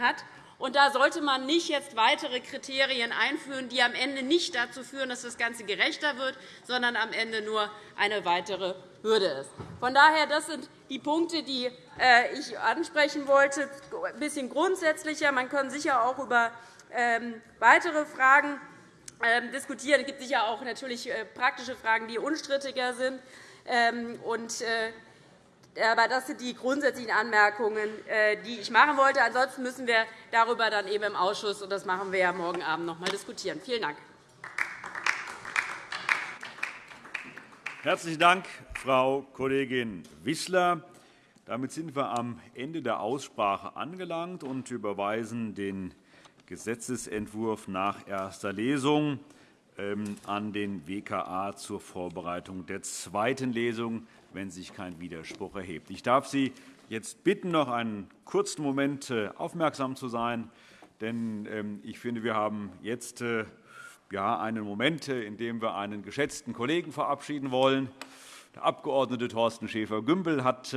hat. Und da sollte man nicht jetzt weitere Kriterien einführen, die am Ende nicht dazu führen, dass das Ganze gerechter wird, sondern am Ende nur eine weitere Hürde ist. Von daher, das sind die Punkte, die äh, ich ansprechen wollte. Ein bisschen grundsätzlicher. Man kann sicher auch über ähm, weitere Fragen diskutieren. Es gibt sicher auch natürlich äh, praktische Fragen, die unstrittiger sind. Ähm, äh, aber das sind die grundsätzlichen Anmerkungen, äh, die ich machen wollte. Ansonsten müssen wir darüber dann eben im Ausschuss, und das machen wir ja morgen Abend, noch einmal diskutieren. Vielen Dank. Herzlichen Dank, Frau Kollegin Wissler. Damit sind wir am Ende der Aussprache angelangt und überweisen den Gesetzentwurf nach erster Lesung ähm, an den WKA zur Vorbereitung der zweiten Lesung, wenn sich kein Widerspruch erhebt. Ich darf Sie jetzt bitten, noch einen kurzen Moment äh, aufmerksam zu sein, denn ähm, ich finde, wir haben jetzt äh, einen Moment, äh, in dem wir einen geschätzten Kollegen verabschieden wollen. Der Abg. Thorsten Schäfer-Gümbel hat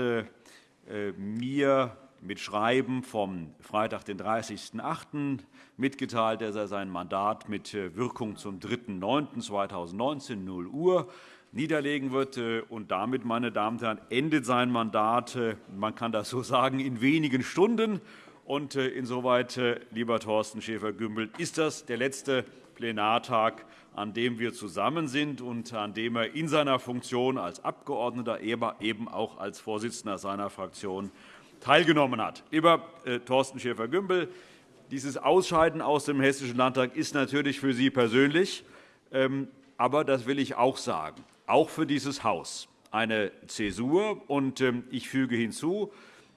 mir mit Schreiben vom Freitag, den 30.08. mitgeteilt, dass er sein Mandat mit äh, Wirkung zum 3.9.2019, 0 Uhr, niederlegen wird. Äh, und damit, meine Damen und Herren, endet sein Mandat, äh, man kann das so (laughs) sagen, in wenigen Stunden. Und insoweit, lieber Thorsten Schäfer-Gümbel, ist das der letzte Plenartag, an dem wir zusammen sind und an dem er in seiner Funktion als Abgeordneter, eben auch als Vorsitzender seiner Fraktion teilgenommen hat. Lieber äh, Thorsten Schäfer-Gümbel, dieses Ausscheiden aus dem Hessischen Landtag ist natürlich für Sie persönlich, ähm, aber das will ich auch sagen, auch für dieses Haus eine Zäsur. Und ähm, ich füge hinzu,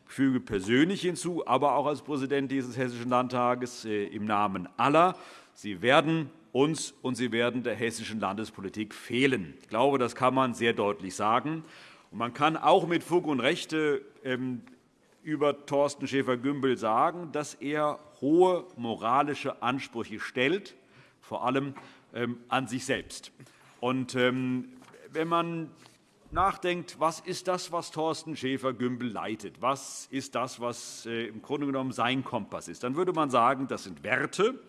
füge persönlich hinzu, aber auch als Präsident dieses Hessischen Landtages äh, im Namen aller, Sie werden uns und Sie werden der hessischen Landespolitik fehlen. Ich glaube, das kann man sehr deutlich sagen. Man kann auch mit Fug und Recht ähm, über Thorsten Schäfer-Gümbel sagen, dass er hohe moralische Ansprüche stellt, vor allem ähm, an sich selbst. Und ähm, wenn man nachdenkt, was ist das, was Thorsten Schäfer-Gümbel leitet, was ist das, was äh, im Grunde genommen sein Kompass ist, dann würde man sagen, das sind Werte,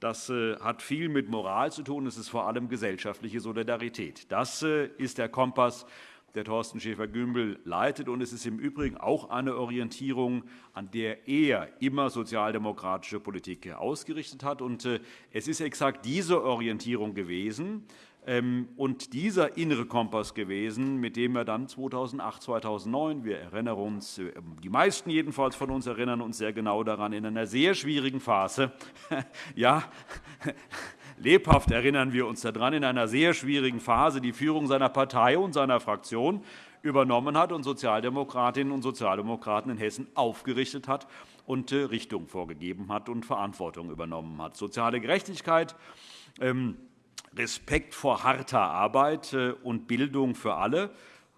Das äh, hat viel mit Moral zu tun. Es ist vor allem gesellschaftliche Solidarität. Das äh, ist der Kompass, der Thorsten Schäfer-Gümbel leitet. Und es ist im Übrigen auch eine Orientierung, an der er immer sozialdemokratische Politik ausgerichtet hat. Und äh, es ist exakt diese Orientierung gewesen, ähm, und dieser innere Kompass gewesen, mit dem er dann 2008, 2009, wir erinnern uns, äh, die meisten jedenfalls von uns erinnern uns sehr genau daran, in einer sehr schwierigen Phase, (laughs) ja, lebhaft erinnern wir uns daran, in einer sehr schwierigen Phase die Führung seiner Partei und seiner Fraktion übernommen hat und Sozialdemokratinnen und Sozialdemokraten in Hessen aufgerichtet hat und äh, Richtung vorgegeben hat und Verantwortung übernommen hat. Soziale Gerechtigkeit ähm, Respekt vor harter Arbeit äh, und Bildung für alle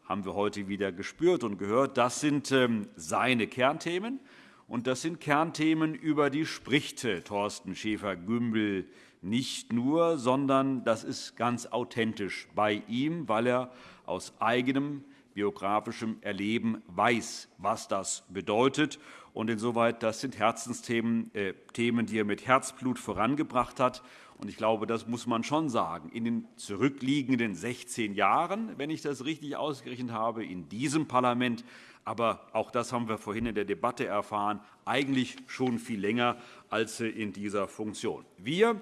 haben wir heute wieder gespürt und gehört. Das sind ähm, seine Kernthemen. Und das sind Kernthemen, über die spricht äh, Thorsten Schäfer-Gümbel nicht nur, sondern das ist ganz authentisch bei ihm, weil er aus eigenem biografischem Erleben weiß, was das bedeutet. Und insoweit, das sind Herzensthemen, äh, Themen, die er mit Herzblut vorangebracht hat. Und ich glaube, das muss man schon sagen. In den zurückliegenden 16 Jahren, wenn ich das richtig ausgerechnet habe, in diesem Parlament, aber auch das haben wir vorhin in der Debatte erfahren, eigentlich schon viel länger als in dieser Funktion. Wir,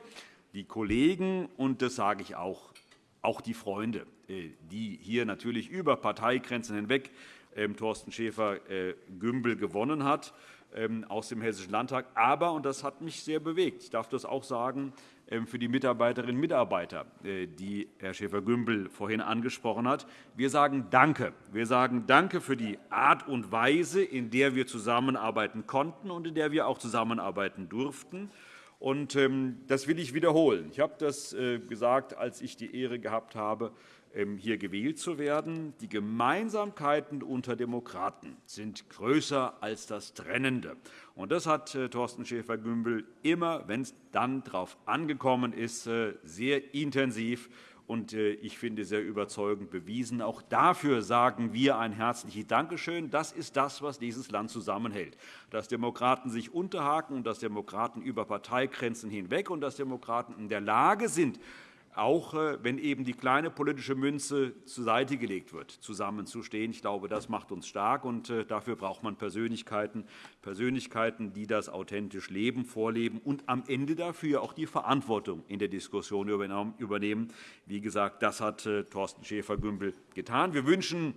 die Kollegen, und das sage ich auch, auch die Freunde, äh, die hier natürlich über Parteigrenzen hinweg ähm, Thorsten Schäfer-Gümbel äh, gewonnen hat ähm, aus dem Hessischen Landtag. Aber, und das hat mich sehr bewegt, ich darf das auch sagen, ähm, für die Mitarbeiterinnen und Mitarbeiter, äh, die Herr Schäfer-Gümbel vorhin angesprochen hat. Wir sagen Danke. Wir sagen Danke für die Art und Weise, in der wir zusammenarbeiten konnten und in der wir auch zusammenarbeiten durften. Und ähm, das will ich wiederholen. Ich habe das äh, gesagt, als ich die Ehre gehabt habe, ähm, hier gewählt zu werden. Die Gemeinsamkeiten unter Demokraten sind größer als das Trennende. Und das hat äh, Thorsten Schäfer-Gümbel immer, wenn es dann darauf angekommen ist, äh, sehr intensiv und ich finde sehr überzeugend bewiesen. Auch dafür sagen wir ein herzliches Dankeschön. Das ist das, was dieses Land zusammenhält. Dass Demokraten sich unterhaken und dass Demokraten über Parteigrenzen hinweg und dass Demokraten in der Lage sind, auch äh, wenn eben die kleine politische Münze zur Seite gelegt wird, zusammenzustehen. Ich glaube, das macht uns stark, und äh, dafür braucht man Persönlichkeiten, Persönlichkeiten, die das authentisch leben, vorleben und am Ende dafür auch die Verantwortung in der Diskussion übernehmen. Wie gesagt, das hat äh, Thorsten Schäfer-Gümbel getan. Wir wünschen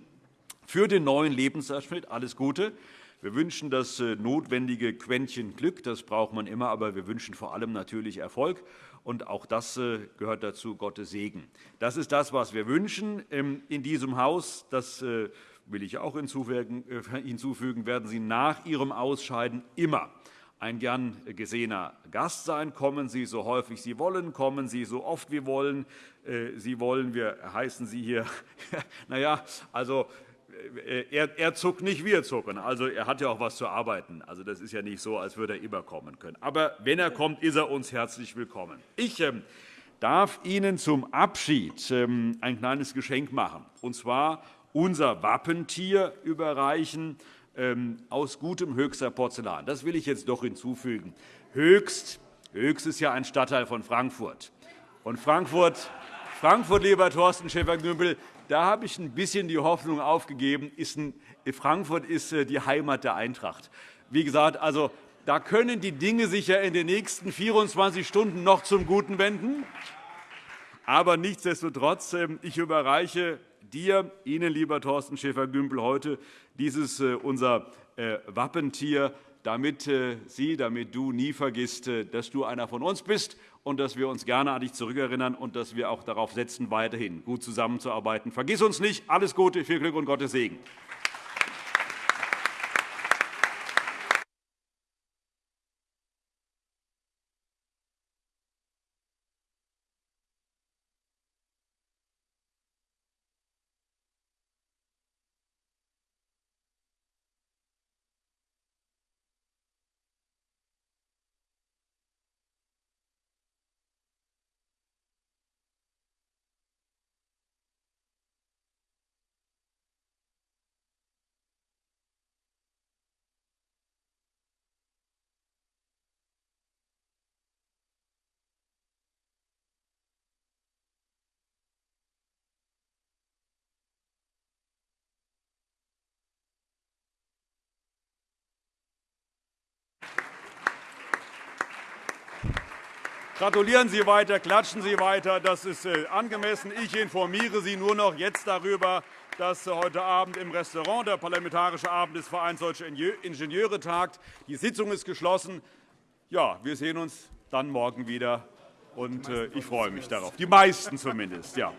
für den neuen Lebensabschnitt alles Gute. Wir wünschen das notwendige Quäntchen Glück. Das braucht man immer, aber wir wünschen vor allem natürlich Erfolg. Und auch das äh, gehört dazu, Gottes Segen. Das ist das, was wir wünschen ähm, in diesem Haus. Das äh, will ich auch hinzufügen, äh, hinzufügen, werden Sie nach Ihrem Ausscheiden immer ein gern gesehener Gast sein. Kommen Sie so häufig Sie wollen, kommen Sie so oft wie wollen. Sie wollen, wir heißen Sie hier. (laughs) na ja, also er, er zuckt nicht, wir zucken. Also, er hat ja auch etwas zu arbeiten. Also, das ist ja nicht so, als würde er immer kommen können. Aber wenn er kommt, ist er uns herzlich willkommen. Ich ähm, darf Ihnen zum Abschied ähm, ein kleines Geschenk machen, und zwar unser Wappentier überreichen ähm, aus gutem Höchster Porzellan. Das will ich jetzt doch hinzufügen. Höchst, Höchst ist ja ein Stadtteil von Frankfurt. Und Frankfurt, Frankfurt lieber Thorsten Schäfer-Gümbel, da habe ich ein bisschen die Hoffnung aufgegeben. Frankfurt ist äh, die Heimat der Eintracht. Wie gesagt, also, da können die Dinge sich ja in den nächsten 24 Stunden noch zum Guten wenden. Aber nichtsdestotrotz, ähm, ich überreiche dir, Ihnen, lieber Thorsten Schäfer-Gümbel, heute dieses äh, unser äh, Wappentier, damit Sie, damit du nie vergisst, dass du einer von uns bist und dass wir uns gerne an dich zurückerinnern und dass wir auch darauf setzen, weiterhin gut zusammenzuarbeiten. Vergiss uns nicht. Alles Gute, viel Glück und Gottes Segen. Gratulieren Sie weiter, klatschen Sie weiter. Das ist äh, angemessen. Ich informiere Sie nur noch jetzt darüber, dass heute Abend im Restaurant der Parlamentarische Abend des Vereins Deutsche Ingenieure tagt. Die Sitzung ist geschlossen. Ja, wir sehen uns dann morgen wieder, und äh, ich freue mich darauf. Die meisten zumindest. Ja.